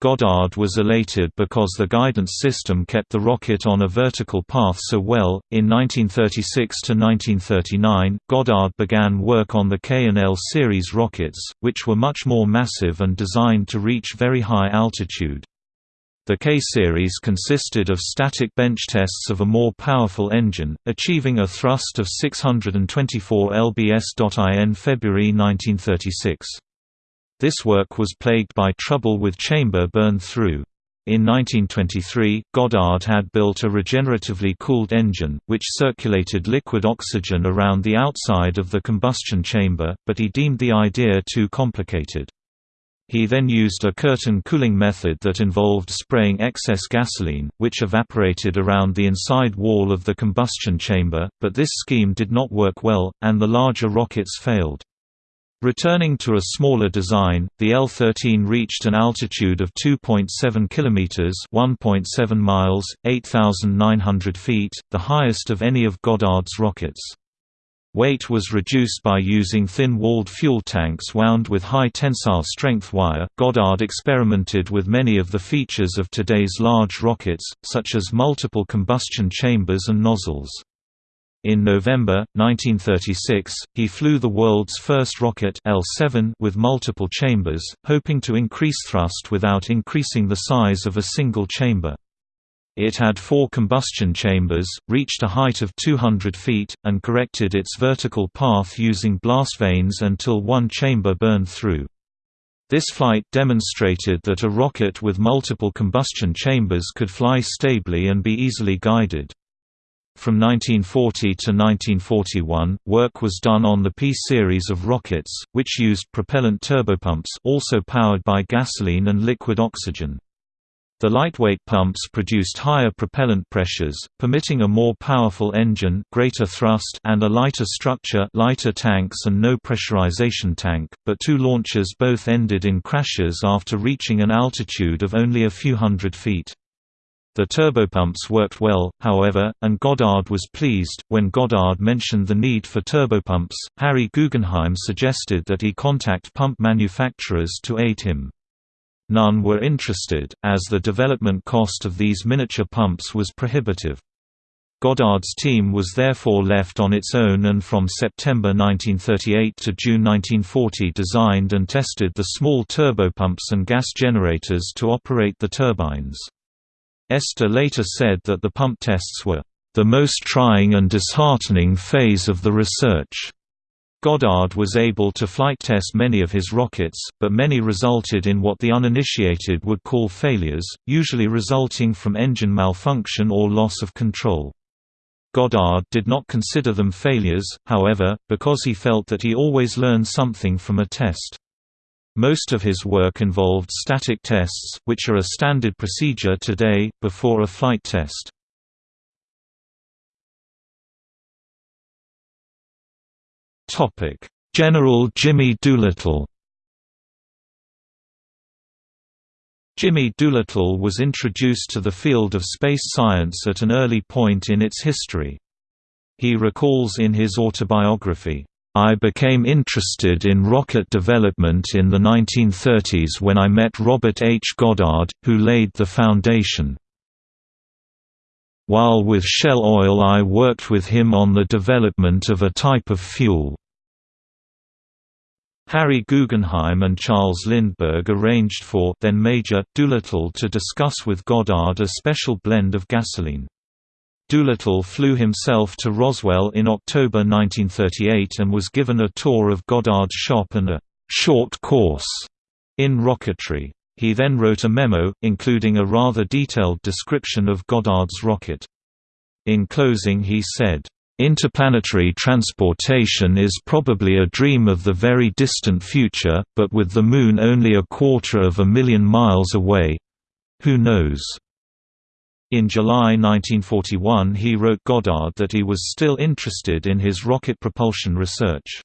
Goddard was elated because the guidance system kept the rocket on a vertical path so well. In 1936 to 1939, Goddard began work on the K&L series rockets, which were much more massive and designed to reach very high altitude. The K-series consisted of static bench tests of a more powerful engine, achieving a thrust of 624 lbs. in February 1936. This work was plagued by trouble with chamber burn-through. In 1923, Goddard had built a regeneratively cooled engine, which circulated liquid oxygen around the outside of the combustion chamber, but he deemed the idea too complicated. He then used a curtain cooling method that involved spraying excess gasoline, which evaporated around the inside wall of the combustion chamber, but this scheme did not work well, and the larger rockets failed. Returning to a smaller design, the L-13 reached an altitude of 2.7 km 1.7 miles, 8,900 feet, the highest of any of Goddard's rockets. Weight was reduced by using thin-walled fuel tanks wound with high tensile strength wire. Goddard experimented with many of the features of today's large rockets, such as multiple combustion chambers and nozzles. In November 1936, he flew the world's first rocket L7 with multiple chambers, hoping to increase thrust without increasing the size of a single chamber. It had four combustion chambers, reached a height of 200 feet, and corrected its vertical path using blast vanes until one chamber burned through. This flight demonstrated that a rocket with multiple combustion chambers could fly stably and be easily guided. From 1940 to 1941, work was done on the P series of rockets, which used propellant turbopumps also powered by gasoline and liquid oxygen. The lightweight pumps produced higher propellant pressures, permitting a more powerful engine greater thrust and a lighter structure lighter tanks and no pressurization tank, but two launches both ended in crashes after reaching an altitude of only a few hundred feet. The turbopumps worked well, however, and Goddard was pleased. When Goddard mentioned the need for turbopumps, Harry Guggenheim suggested that he contact pump manufacturers to aid him. None were interested, as the development cost of these miniature pumps was prohibitive. Goddard's team was therefore left on its own and from September 1938 to June 1940 designed and tested the small turbopumps and gas generators to operate the turbines. Esther later said that the pump tests were, "...the most trying and disheartening phase of the research." Goddard was able to flight test many of his rockets, but many resulted in what the uninitiated would call failures, usually resulting from engine malfunction or loss of control. Goddard did not consider them failures, however, because he felt that he always learned something from a test. Most of his work involved static tests, which are a standard procedure today, before a flight test. Topic: General Jimmy Doolittle. Jimmy Doolittle was introduced to the field of space science at an early point in its history. He recalls in his autobiography, I became interested in rocket development in the 1930s when I met Robert H. Goddard, who laid the foundation. While with Shell Oil I worked with him on the development of a type of fuel. Harry Guggenheim and Charles Lindbergh arranged for then Major Doolittle to discuss with Goddard a special blend of gasoline. Doolittle flew himself to Roswell in October 1938 and was given a tour of Goddard's shop and a «short course» in rocketry. He then wrote a memo, including a rather detailed description of Goddard's rocket. In closing he said, Interplanetary transportation is probably a dream of the very distant future, but with the Moon only a quarter of a million miles away—who knows? In July 1941 he wrote Goddard that he was still interested in his rocket propulsion research.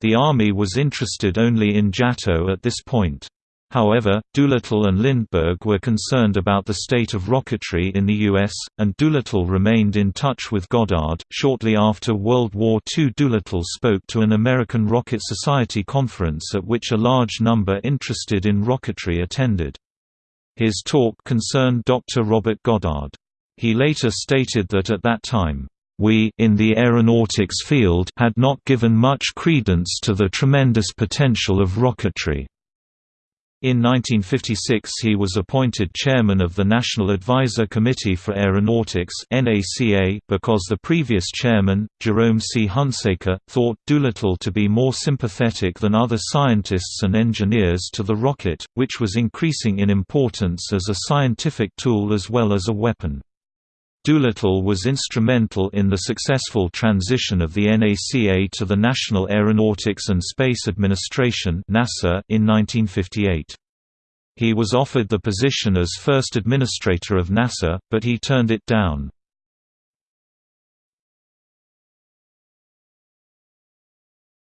The Army was interested only in JATO at this point. However, Doolittle and Lindbergh were concerned about the state of rocketry in the U.S., and Doolittle remained in touch with Goddard. Shortly after World War II, Doolittle spoke to an American Rocket Society conference at which a large number interested in rocketry attended. His talk concerned Dr. Robert Goddard. He later stated that at that time, we in the aeronautics field had not given much credence to the tremendous potential of rocketry. In 1956 he was appointed chairman of the National Advisor Committee for Aeronautics because the previous chairman, Jerome C. Hunsaker, thought Doolittle to be more sympathetic than other scientists and engineers to the rocket, which was increasing in importance as a scientific tool as well as a weapon. Doolittle was instrumental in the successful transition of the NACA to the National Aeronautics and Space Administration (NASA) in 1958. He was offered the position as first administrator of NASA, but he turned it down.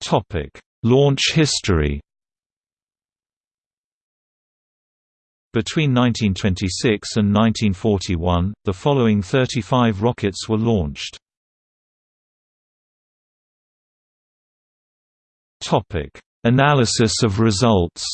Topic: Launch history. Between 1926 and 1941, the following 35 rockets were launched. Analysis of results.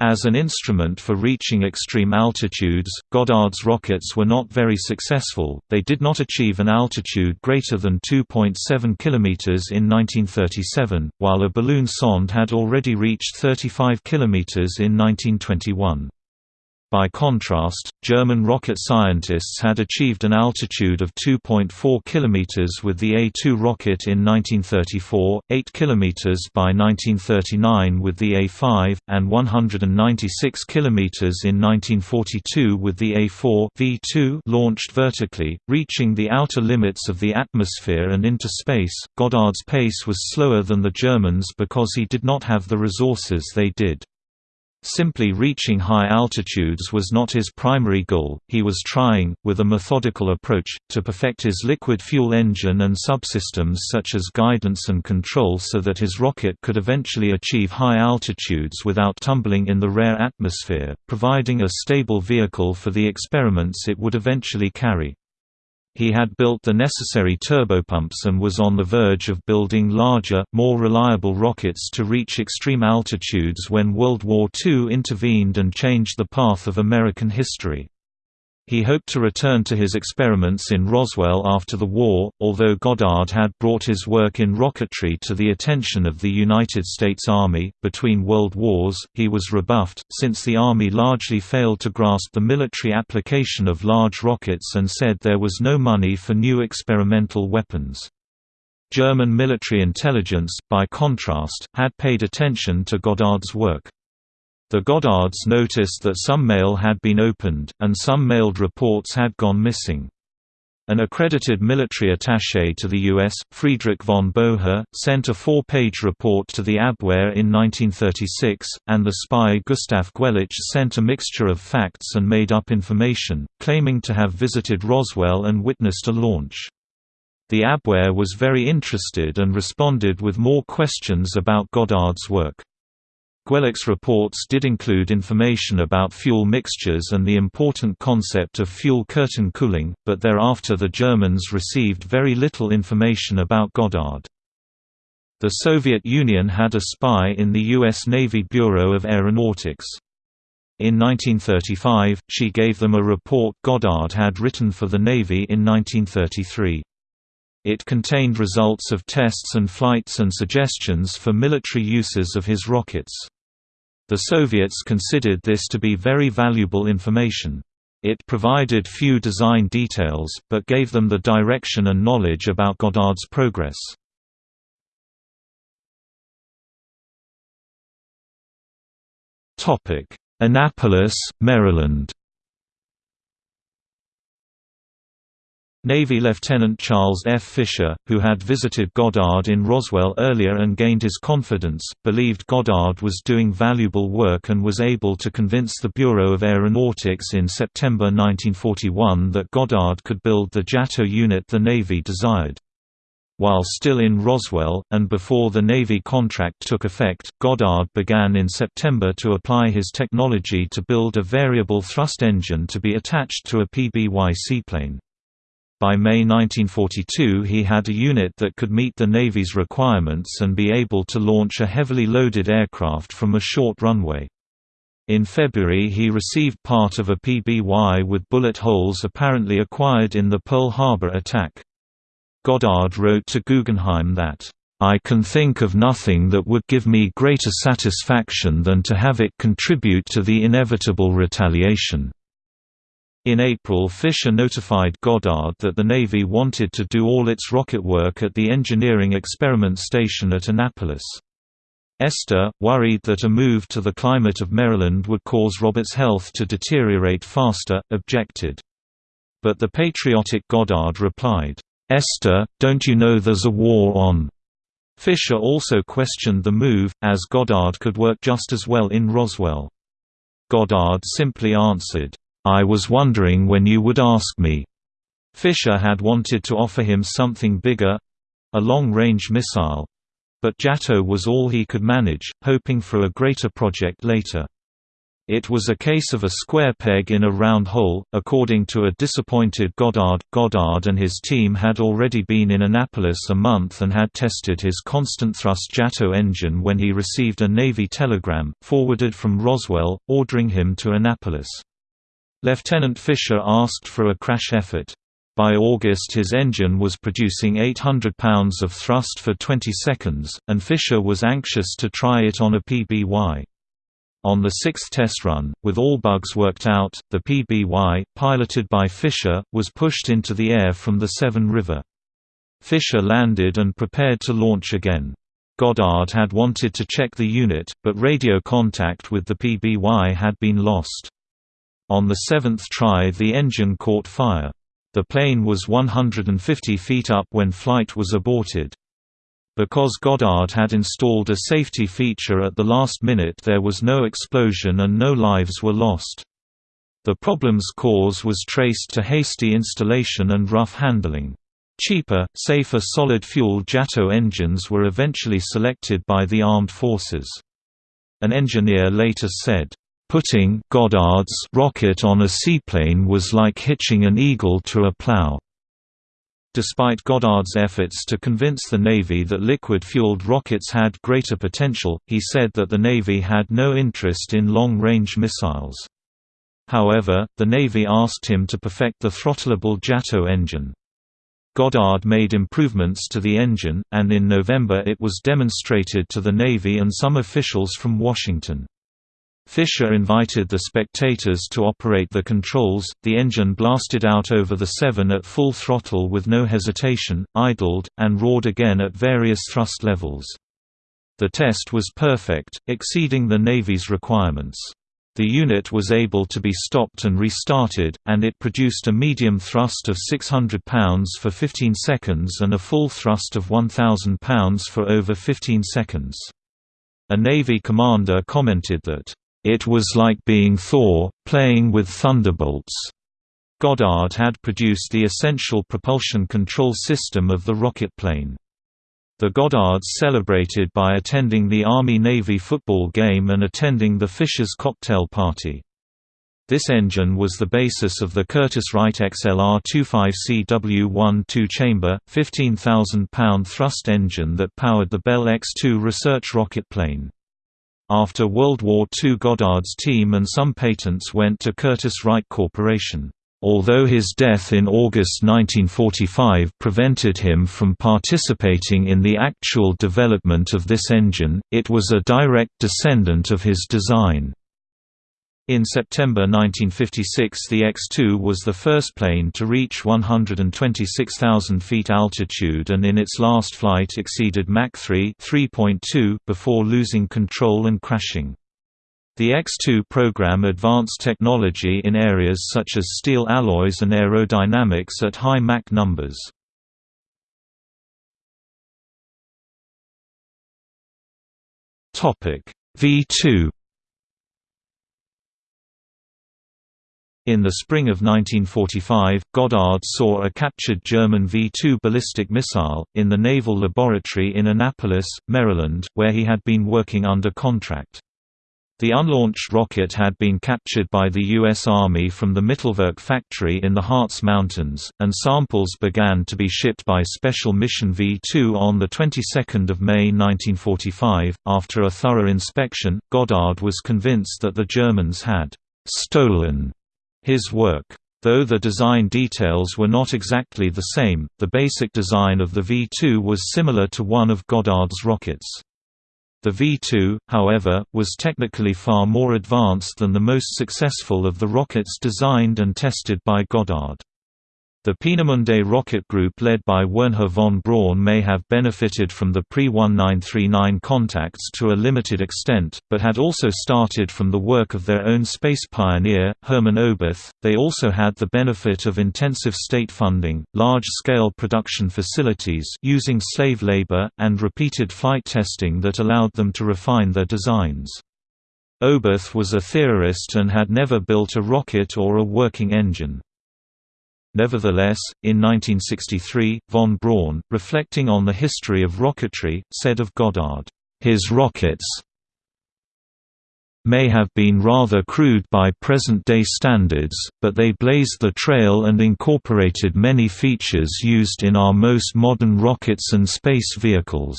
As an instrument for reaching extreme altitudes, Goddard's rockets were not very successful, they did not achieve an altitude greater than 2.7 km in 1937, while a balloon sonde had already reached 35 km in 1921. By contrast, German rocket scientists had achieved an altitude of 2.4 km with the A-2 rocket in 1934, 8 km by 1939 with the A-5, and 196 km in 1942 with the A-4 V2 launched vertically, reaching the outer limits of the atmosphere and into space. Goddard's pace was slower than the Germans because he did not have the resources they did. Simply reaching high altitudes was not his primary goal, he was trying, with a methodical approach, to perfect his liquid fuel engine and subsystems such as guidance and control so that his rocket could eventually achieve high altitudes without tumbling in the rare atmosphere, providing a stable vehicle for the experiments it would eventually carry. He had built the necessary turbopumps and was on the verge of building larger, more reliable rockets to reach extreme altitudes when World War II intervened and changed the path of American history. He hoped to return to his experiments in Roswell after the war, although Goddard had brought his work in rocketry to the attention of the United States Army. Between world wars, he was rebuffed, since the Army largely failed to grasp the military application of large rockets and said there was no money for new experimental weapons. German military intelligence, by contrast, had paid attention to Goddard's work. The Goddards noticed that some mail had been opened, and some mailed reports had gone missing. An accredited military attaché to the U.S., Friedrich von Bohre, sent a four-page report to the Abwehr in 1936, and the spy Gustav Guellich sent a mixture of facts and made-up information, claiming to have visited Roswell and witnessed a launch. The Abwehr was very interested and responded with more questions about Goddard's work. Guellich's reports did include information about fuel mixtures and the important concept of fuel curtain cooling, but thereafter the Germans received very little information about Goddard. The Soviet Union had a spy in the U.S. Navy Bureau of Aeronautics. In 1935, she gave them a report Goddard had written for the Navy in 1933. It contained results of tests and flights and suggestions for military uses of his rockets. The Soviets considered this to be very valuable information. It provided few design details, but gave them the direction and knowledge about Goddard's progress. Annapolis, Maryland Navy Lieutenant Charles F. Fisher, who had visited Goddard in Roswell earlier and gained his confidence, believed Goddard was doing valuable work and was able to convince the Bureau of Aeronautics in September 1941 that Goddard could build the JATO unit the Navy desired. While still in Roswell, and before the Navy contract took effect, Goddard began in September to apply his technology to build a variable thrust engine to be attached to a PBY seaplane. By May 1942 he had a unit that could meet the Navy's requirements and be able to launch a heavily loaded aircraft from a short runway. In February he received part of a PBY with bullet holes apparently acquired in the Pearl Harbor attack. Goddard wrote to Guggenheim that, "...I can think of nothing that would give me greater satisfaction than to have it contribute to the inevitable retaliation." In April Fisher notified Goddard that the Navy wanted to do all its rocket work at the Engineering Experiment Station at Annapolis. Esther, worried that a move to the climate of Maryland would cause Robert's health to deteriorate faster, objected. But the patriotic Goddard replied, "'Esther, don't you know there's a war on?' Fisher also questioned the move, as Goddard could work just as well in Roswell. Goddard simply answered, "'I was wondering when you would ask me.'" Fisher had wanted to offer him something bigger—a long-range missile, but JATO was all he could manage, hoping for a greater project later. It was a case of a square peg in a round hole, according to a disappointed Goddard. Goddard and his team had already been in Annapolis a month and had tested his constant thrust JATO engine when he received a Navy telegram, forwarded from Roswell, ordering him to Annapolis. Lieutenant Fisher asked for a crash effort. By August his engine was producing 800 pounds of thrust for 20 seconds, and Fisher was anxious to try it on a PBY. On the sixth test run, with all bugs worked out, the PBY, piloted by Fisher, was pushed into the air from the Severn River. Fisher landed and prepared to launch again. Goddard had wanted to check the unit, but radio contact with the PBY had been lost. On the seventh try the engine caught fire. The plane was 150 feet up when flight was aborted. Because Goddard had installed a safety feature at the last minute there was no explosion and no lives were lost. The problem's cause was traced to hasty installation and rough handling. Cheaper, safer solid-fuel JATO engines were eventually selected by the armed forces. An engineer later said, Putting Goddard's rocket on a seaplane was like hitching an eagle to a plow. Despite Goddard's efforts to convince the Navy that liquid-fueled rockets had greater potential, he said that the Navy had no interest in long-range missiles. However, the Navy asked him to perfect the throttleable JATO engine. Goddard made improvements to the engine, and in November it was demonstrated to the Navy and some officials from Washington. Fisher invited the spectators to operate the controls, the engine blasted out over the Severn at full throttle with no hesitation, idled, and roared again at various thrust levels. The test was perfect, exceeding the Navy's requirements. The unit was able to be stopped and restarted, and it produced a medium thrust of 600 pounds for 15 seconds and a full thrust of 1,000 pounds for over 15 seconds. A Navy commander commented that it was like being Thor, playing with thunderbolts. Goddard had produced the essential propulsion control system of the rocket plane. The Goddards celebrated by attending the Army-Navy football game and attending the Fisher's cocktail party. This engine was the basis of the Curtiss-Wright XLR-25CW1 two-chamber, 15,000-pound thrust engine that powered the Bell X-2 research rocket plane. After World War II Goddard's team and some patents went to Curtiss-Wright Corporation. Although his death in August 1945 prevented him from participating in the actual development of this engine, it was a direct descendant of his design. In September 1956 the X-2 was the first plane to reach 126,000 feet altitude and in its last flight exceeded Mach 3 before losing control and crashing. The X-2 program advanced technology in areas such as steel alloys and aerodynamics at high Mach numbers. V2 In the spring of 1945, Goddard saw a captured German V-2 ballistic missile, in the Naval Laboratory in Annapolis, Maryland, where he had been working under contract. The unlaunched rocket had been captured by the U.S. Army from the Mittelwerk factory in the Harz Mountains, and samples began to be shipped by Special Mission V-2 on the 22nd of May 1945. After a thorough inspection, Goddard was convinced that the Germans had stolen his work. Though the design details were not exactly the same, the basic design of the V-2 was similar to one of Goddard's rockets. The V-2, however, was technically far more advanced than the most successful of the rockets designed and tested by Goddard. The Peenemünde rocket group led by Wernher von Braun may have benefited from the pre-1939 contacts to a limited extent, but had also started from the work of their own space pioneer, Hermann Oberth. They also had the benefit of intensive state funding, large-scale production facilities using slave labor, and repeated flight testing that allowed them to refine their designs. Oberth was a theorist and had never built a rocket or a working engine. Nevertheless, in 1963, von Braun, reflecting on the history of rocketry, said of Goddard, "...his rockets may have been rather crude by present-day standards, but they blazed the trail and incorporated many features used in our most modern rockets and space vehicles."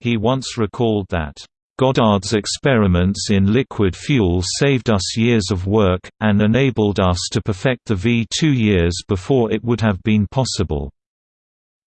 He once recalled that, Goddard's experiments in liquid fuel saved us years of work, and enabled us to perfect the V2 years before it would have been possible.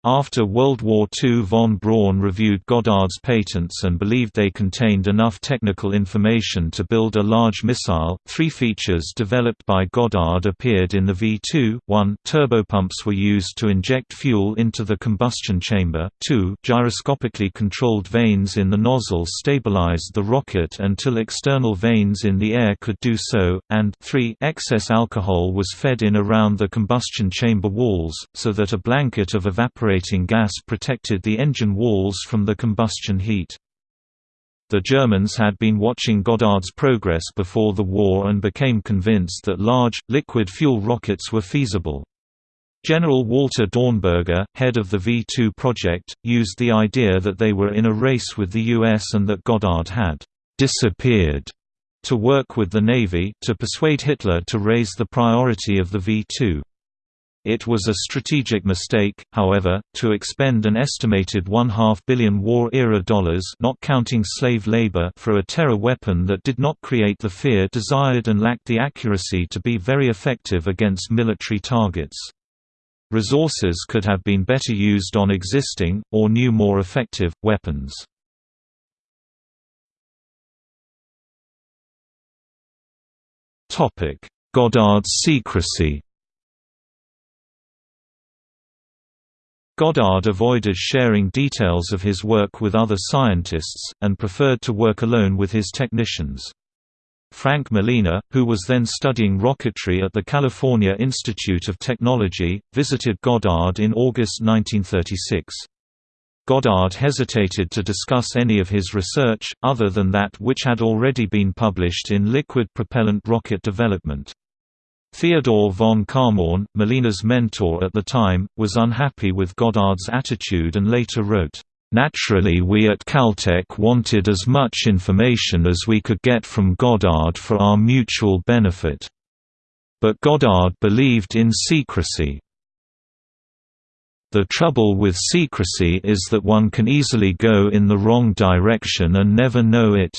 After World War II von Braun reviewed Goddard's patents and believed they contained enough technical information to build a large missile. Three features developed by Goddard appeared in the V2. 1. Turbopumps were used to inject fuel into the combustion chamber. 2. Gyroscopically controlled vanes in the nozzle stabilized the rocket until external vanes in the air could do so. And 3. Excess alcohol was fed in around the combustion chamber walls, so that a blanket of evaporated gas protected the engine walls from the combustion heat. The Germans had been watching Goddard's progress before the war and became convinced that large, liquid fuel rockets were feasible. General Walter Dornberger, head of the V-2 project, used the idea that they were in a race with the US and that Goddard had «disappeared» to work with the Navy, to persuade Hitler to raise the priority of the V-2. It was a strategic mistake, however, to expend an estimated one-half billion war-era dollars not counting slave labor for a terror weapon that did not create the fear desired and lacked the accuracy to be very effective against military targets. Resources could have been better used on existing, or new more effective, weapons. Goddard's secrecy Goddard avoided sharing details of his work with other scientists, and preferred to work alone with his technicians. Frank Malina, who was then studying rocketry at the California Institute of Technology, visited Goddard in August 1936. Goddard hesitated to discuss any of his research, other than that which had already been published in Liquid Propellant Rocket Development. Theodore von Kármán, Malina's mentor at the time, was unhappy with Goddard's attitude and later wrote, "...naturally we at Caltech wanted as much information as we could get from Goddard for our mutual benefit. But Goddard believed in secrecy. The trouble with secrecy is that one can easily go in the wrong direction and never know it."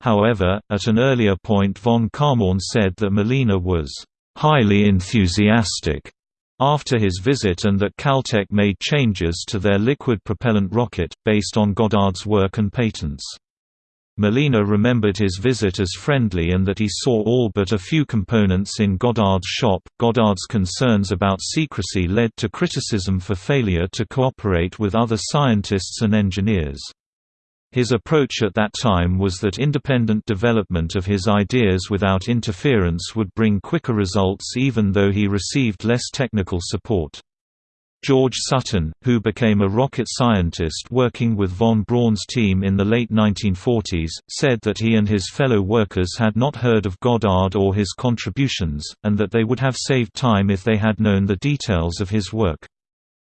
However, at an earlier point von Kármán said that Malina was «highly enthusiastic» after his visit and that Caltech made changes to their liquid propellant rocket, based on Goddard's work and patents. Malina remembered his visit as friendly and that he saw all but a few components in Goddard's shop. Goddard's concerns about secrecy led to criticism for failure to cooperate with other scientists and engineers. His approach at that time was that independent development of his ideas without interference would bring quicker results even though he received less technical support. George Sutton, who became a rocket scientist working with von Braun's team in the late 1940s, said that he and his fellow workers had not heard of Goddard or his contributions, and that they would have saved time if they had known the details of his work.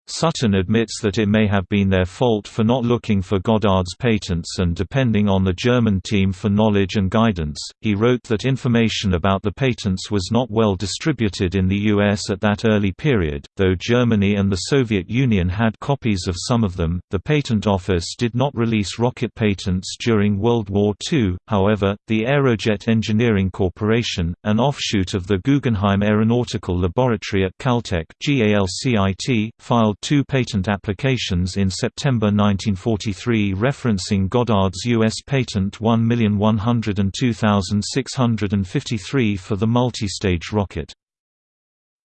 Sutton admits that it may have been their fault for not looking for Goddard's patents and depending on the German team for knowledge and guidance. He wrote that information about the patents was not well distributed in the US at that early period, though Germany and the Soviet Union had copies of some of them. The Patent Office did not release rocket patents during World War II, however, the Aerojet Engineering Corporation, an offshoot of the Guggenheim Aeronautical Laboratory at Caltech, filed filed two patent applications in September 1943 referencing Goddard's U.S. Patent 1,102,653 for the multi-stage rocket.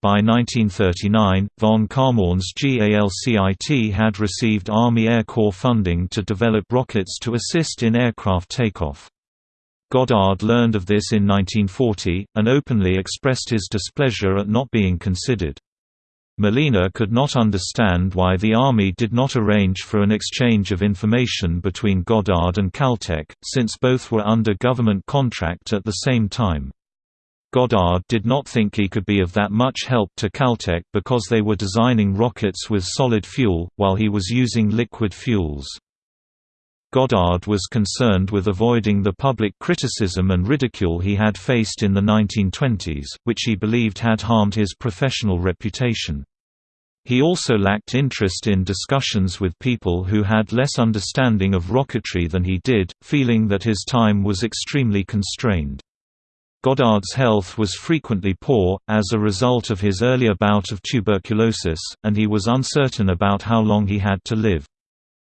By 1939, von Kármán's GALCIT had received Army Air Corps funding to develop rockets to assist in aircraft takeoff. Goddard learned of this in 1940, and openly expressed his displeasure at not being considered. Malina could not understand why the Army did not arrange for an exchange of information between Goddard and Caltech, since both were under government contract at the same time. Goddard did not think he could be of that much help to Caltech because they were designing rockets with solid fuel, while he was using liquid fuels. Goddard was concerned with avoiding the public criticism and ridicule he had faced in the 1920s, which he believed had harmed his professional reputation. He also lacked interest in discussions with people who had less understanding of rocketry than he did, feeling that his time was extremely constrained. Goddard's health was frequently poor, as a result of his earlier bout of tuberculosis, and he was uncertain about how long he had to live.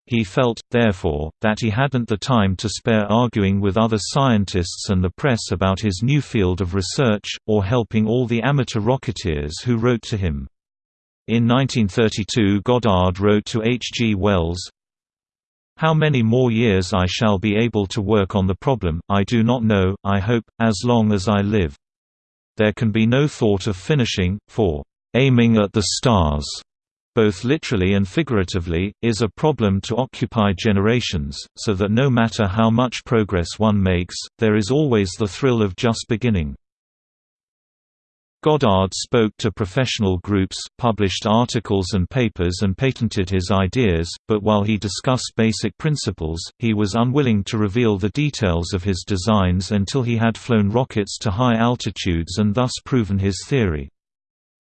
He felt, therefore, that he hadn't the time to spare arguing with other scientists and the press about his new field of research, or helping all the amateur rocketeers who wrote to him. In 1932 Goddard wrote to H. G. Wells, How many more years I shall be able to work on the problem, I do not know, I hope, as long as I live. There can be no thought of finishing, for aiming at the stars both literally and figuratively, is a problem to occupy generations, so that no matter how much progress one makes, there is always the thrill of just beginning. Goddard spoke to professional groups, published articles and papers and patented his ideas, but while he discussed basic principles, he was unwilling to reveal the details of his designs until he had flown rockets to high altitudes and thus proven his theory.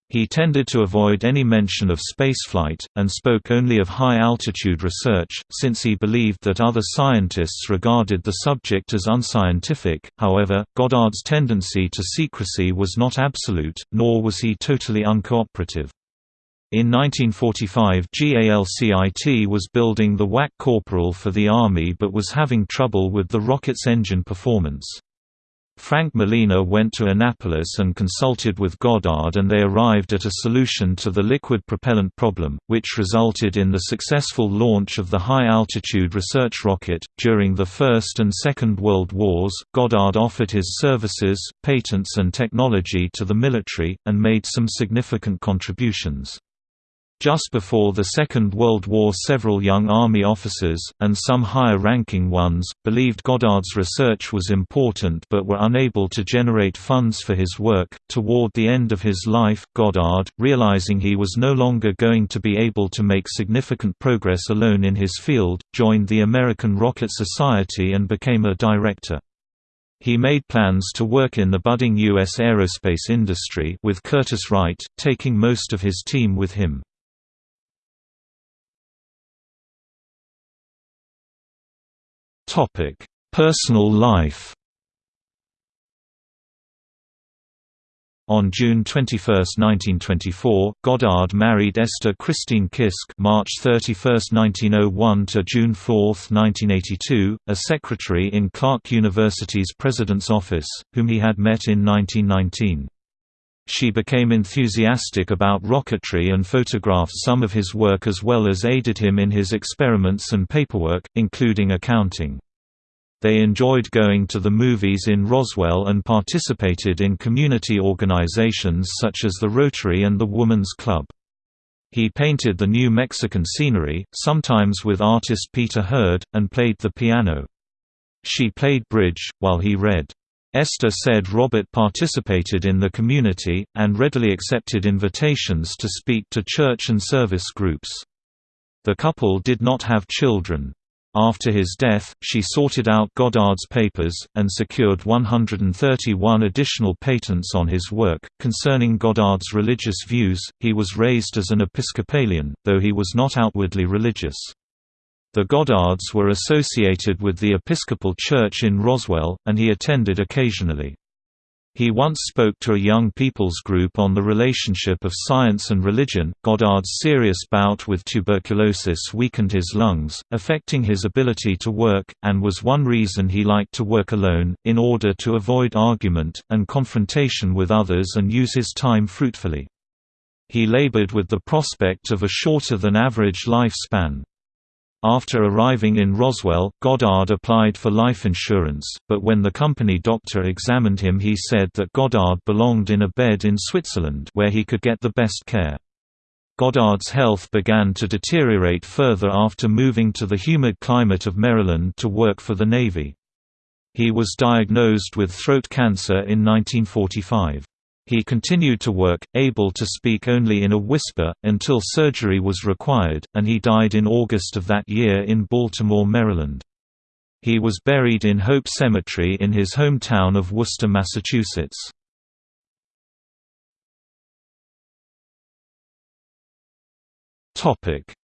He tended to avoid any mention of spaceflight, and spoke only of high-altitude research, since he believed that other scientists regarded the subject as unscientific. However, Goddard's tendency to secrecy was not absolute, nor was he totally uncooperative. In 1945 GALCIT was building the WAC Corporal for the Army but was having trouble with the rocket's engine performance. Frank Malina went to Annapolis and consulted with Goddard and they arrived at a solution to the liquid propellant problem, which resulted in the successful launch of the high-altitude research rocket. During the First and Second World Wars, Goddard offered his services, patents and technology to the military, and made some significant contributions. Just before the Second World War several young Army officers, and some higher-ranking ones, believed Goddard's research was important but were unable to generate funds for his work. Toward the end of his life, Goddard, realizing he was no longer going to be able to make significant progress alone in his field, joined the American Rocket Society and became a director. He made plans to work in the budding U.S. aerospace industry with Curtiss Wright, taking most of his team with him. Topic: Personal life. On June 21, 1924, Goddard married Esther Christine Kisk (March 31, 1901 to June 4, 1982), a secretary in Clark University's president's office, whom he had met in 1919. She became enthusiastic about rocketry and photographed some of his work as well as aided him in his experiments and paperwork, including accounting. They enjoyed going to the movies in Roswell and participated in community organizations such as the Rotary and the Woman's Club. He painted the New Mexican scenery, sometimes with artist Peter Hurd, and played the piano. She played bridge, while he read. Esther said Robert participated in the community, and readily accepted invitations to speak to church and service groups. The couple did not have children. After his death, she sorted out Goddard's papers, and secured 131 additional patents on his work. Concerning Goddard's religious views, he was raised as an Episcopalian, though he was not outwardly religious. The Goddards were associated with the Episcopal Church in Roswell, and he attended occasionally. He once spoke to a young people's group on the relationship of science and religion. Goddard's serious bout with tuberculosis weakened his lungs, affecting his ability to work, and was one reason he liked to work alone, in order to avoid argument and confrontation with others and use his time fruitfully. He labored with the prospect of a shorter-than-average lifespan. After arriving in Roswell, Goddard applied for life insurance, but when the company doctor examined him he said that Goddard belonged in a bed in Switzerland where he could get the best care. Goddard's health began to deteriorate further after moving to the humid climate of Maryland to work for the Navy. He was diagnosed with throat cancer in 1945. He continued to work, able to speak only in a whisper, until surgery was required, and he died in August of that year in Baltimore, Maryland. He was buried in Hope Cemetery in his hometown of Worcester, Massachusetts.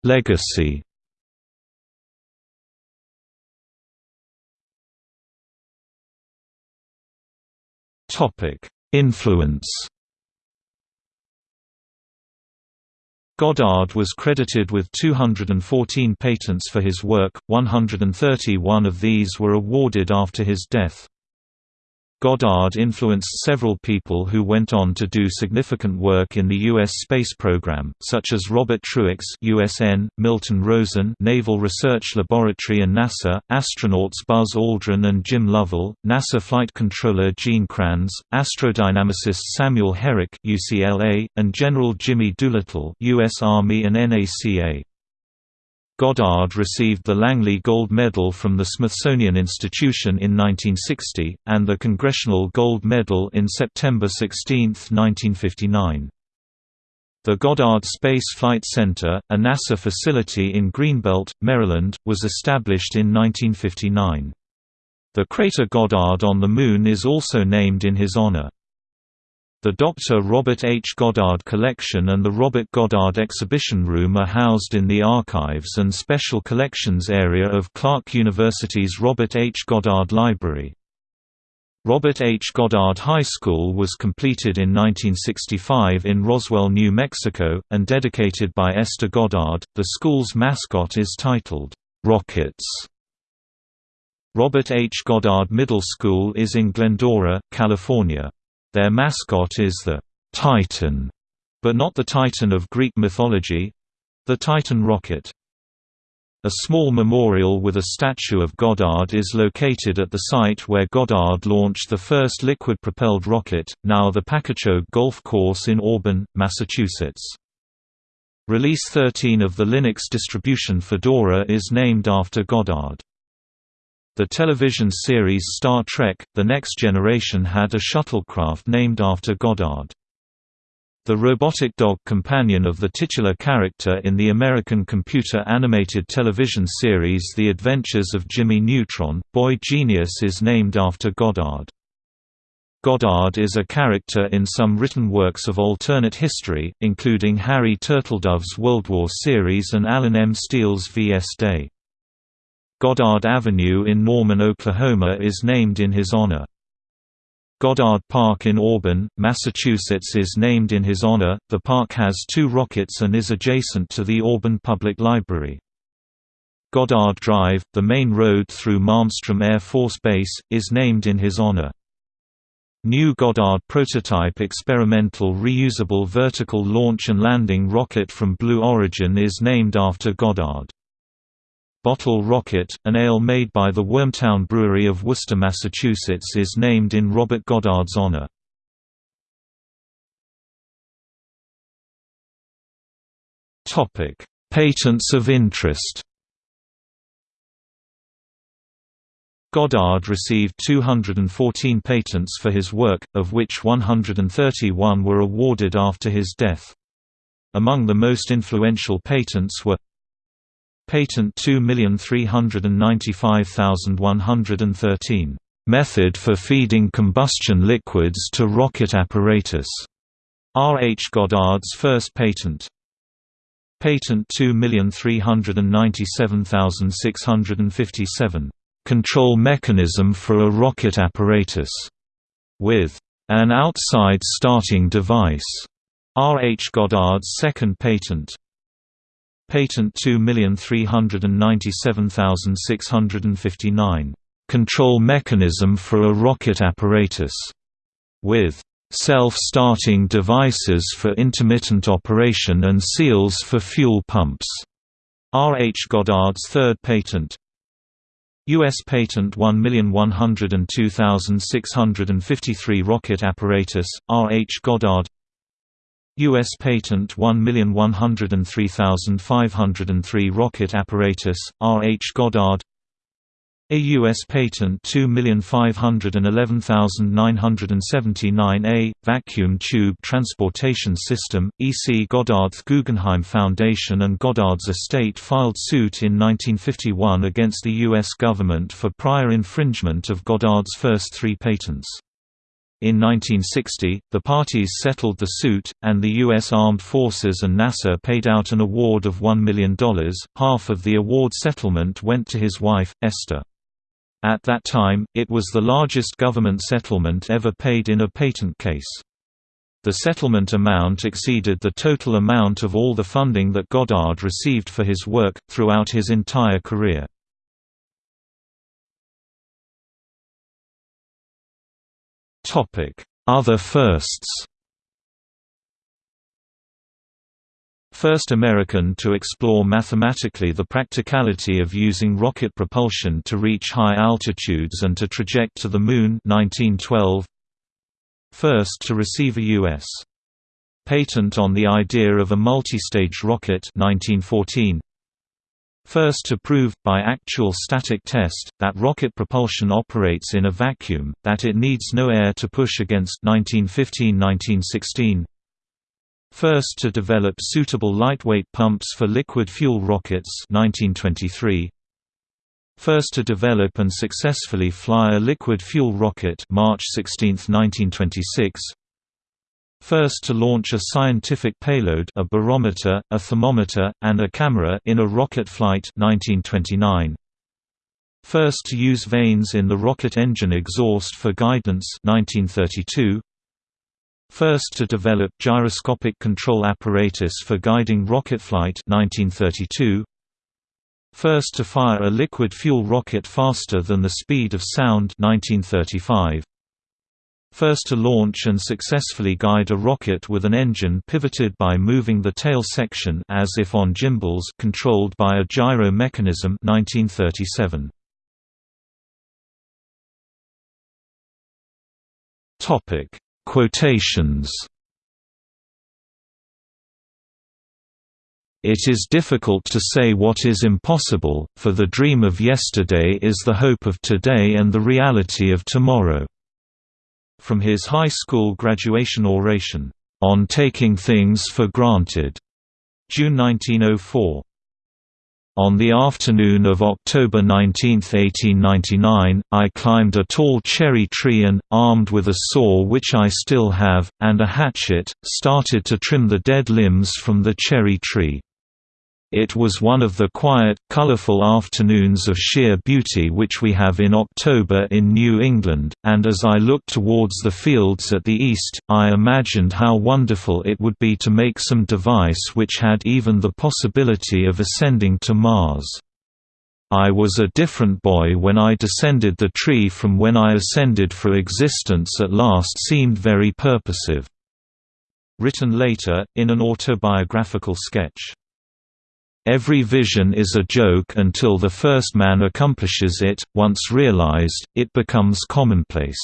Legacy Topic: Influence Goddard was credited with 214 patents for his work, 131 of these were awarded after his death. Goddard influenced several people who went on to do significant work in the U.S. space program, such as Robert Truax USN, Milton Rosen Naval Research Laboratory and NASA, astronauts Buzz Aldrin and Jim Lovell, NASA flight controller Gene Kranz, astrodynamicist Samuel Herrick UCLA, and General Jimmy Doolittle U.S. Army and NACA. Goddard received the Langley Gold Medal from the Smithsonian Institution in 1960, and the Congressional Gold Medal in September 16, 1959. The Goddard Space Flight Center, a NASA facility in Greenbelt, Maryland, was established in 1959. The crater Goddard on the Moon is also named in his honor. The Dr. Robert H. Goddard Collection and the Robert Goddard Exhibition Room are housed in the Archives and Special Collections area of Clark University's Robert H. Goddard Library. Robert H. Goddard High School was completed in 1965 in Roswell, New Mexico, and dedicated by Esther Goddard. The school's mascot is titled, Rockets. Robert H. Goddard Middle School is in Glendora, California. Their mascot is the Titan, but not the Titan of Greek mythology—the Titan rocket. A small memorial with a statue of Goddard is located at the site where Goddard launched the first liquid-propelled rocket, now the Pakachoag Golf Course in Auburn, Massachusetts. Release 13 of the Linux distribution Fedora is named after Goddard. The television series Star Trek – The Next Generation had a shuttlecraft named after Goddard. The robotic dog companion of the titular character in the American computer-animated television series The Adventures of Jimmy Neutron, Boy Genius is named after Goddard. Goddard is a character in some written works of alternate history, including Harry Turtledove's World War series and Allen M. Steele's V.S. Day. Goddard Avenue in Norman, Oklahoma is named in his honor. Goddard Park in Auburn, Massachusetts is named in his honor. The park has two rockets and is adjacent to the Auburn Public Library. Goddard Drive, the main road through Malmstrom Air Force Base, is named in his honor. New Goddard prototype experimental reusable vertical launch and landing rocket from Blue Origin is named after Goddard. Bottle Rocket, an ale made by the Wormtown Brewery of Worcester, Massachusetts is named in Robert Goddard's honor. Patents of interest Goddard received 214 patents for his work, of which 131 were awarded after his death. Among the most influential patents were Patent 2395113. Method for feeding combustion liquids to rocket apparatus. R. H. Goddard's first patent. Patent 2397657. Control mechanism for a rocket apparatus. With an outside starting device. R. H. Goddard's second patent. Patent 2397659. Control mechanism for a rocket apparatus. With self-starting devices for intermittent operation and seals for fuel pumps. R. H. Goddard's third patent U.S. Patent 1102653 Rocket Apparatus, R. H. Goddard U.S. Patent 1103503 Rocket Apparatus, R. H. Goddard a U.S. Patent 2511979A, Vacuum Tube Transportation System, E.C. Goddard's Guggenheim Foundation and Goddard's estate filed suit in 1951 against the U.S. government for prior infringement of Goddard's first three patents. In 1960, the parties settled the suit, and the U.S. Armed Forces and NASA paid out an award of $1 million. Half of the award settlement went to his wife, Esther. At that time, it was the largest government settlement ever paid in a patent case. The settlement amount exceeded the total amount of all the funding that Goddard received for his work, throughout his entire career. Other firsts First American to explore mathematically the practicality of using rocket propulsion to reach high altitudes and to traject to the Moon 1912. First to receive a U.S. patent on the idea of a multi-stage rocket 1914. First to prove, by actual static test, that rocket propulsion operates in a vacuum, that it needs no air to push against 1915–1916 First to develop suitable lightweight pumps for liquid fuel rockets 1923. First to develop and successfully fly a liquid fuel rocket March 16, 1926. First to launch a scientific payload a barometer, a thermometer, and a camera in a rocket flight 1929. First to use vanes in the rocket engine exhaust for guidance 1932. First to develop gyroscopic control apparatus for guiding rocket flight 1932. First to fire a liquid fuel rocket faster than the speed of sound 1935. First to launch and successfully guide a rocket with an engine pivoted by moving the tail section as if on gimbals controlled by a gyro mechanism 1937. Topic Quotations It is difficult to say what is impossible, for the dream of yesterday is the hope of today and the reality of tomorrow." From his high school graduation oration, "'On Taking Things for Granted' June 1904. On the afternoon of October 19, 1899, I climbed a tall cherry tree and, armed with a saw which I still have, and a hatchet, started to trim the dead limbs from the cherry tree. It was one of the quiet, colorful afternoons of sheer beauty which we have in October in New England, and as I looked towards the fields at the east, I imagined how wonderful it would be to make some device which had even the possibility of ascending to Mars. I was a different boy when I descended the tree from when I ascended for existence at last seemed very purposive." Written later, in an autobiographical sketch. Every vision is a joke until the first man accomplishes it, once realized, it becomes commonplace.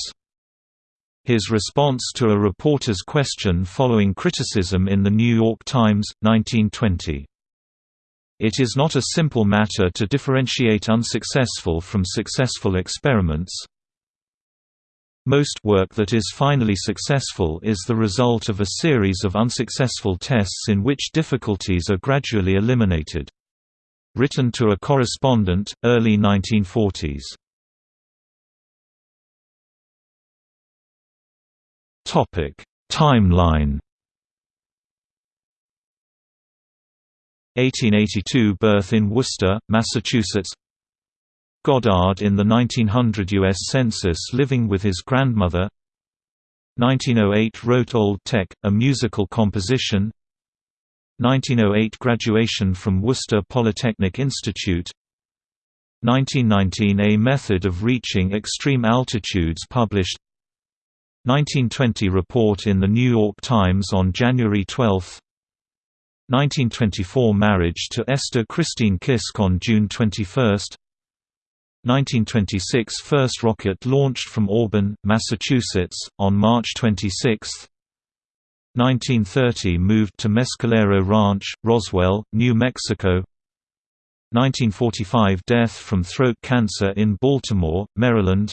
His response to a reporter's question following criticism in The New York Times, 1920. It is not a simple matter to differentiate unsuccessful from successful experiments, most work that is finally successful is the result of a series of unsuccessful tests in which difficulties are gradually eliminated. Written to a correspondent, early 1940s. Topic: Timeline 1882 birth in Worcester, Massachusetts Goddard in the 1900 U.S. Census living with his grandmother. 1908 wrote Old Tech, a musical composition. 1908 graduation from Worcester Polytechnic Institute. 1919 A method of reaching extreme altitudes published. 1920 report in The New York Times on January 12 1924 marriage to Esther Christine Kisk on June 21 1926 first rocket launched from Auburn, Massachusetts, on March 26 1930 moved to Mescalero Ranch, Roswell, New Mexico. 1945 death from throat cancer in Baltimore, Maryland.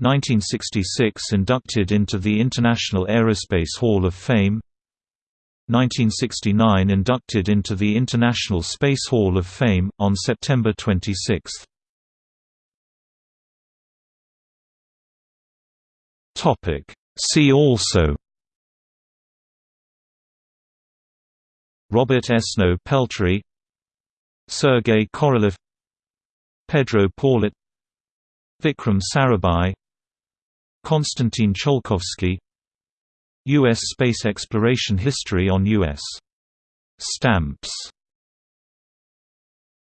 1966 inducted into the International Aerospace Hall of Fame. 1969 inducted into the International Space Hall of Fame, on September 26. See also Robert Esnault-Pelterie Sergei Korolev Pedro Paulet Vikram Sarabhai Konstantin Tsiolkovsky U.S. space exploration history on U.S. stamps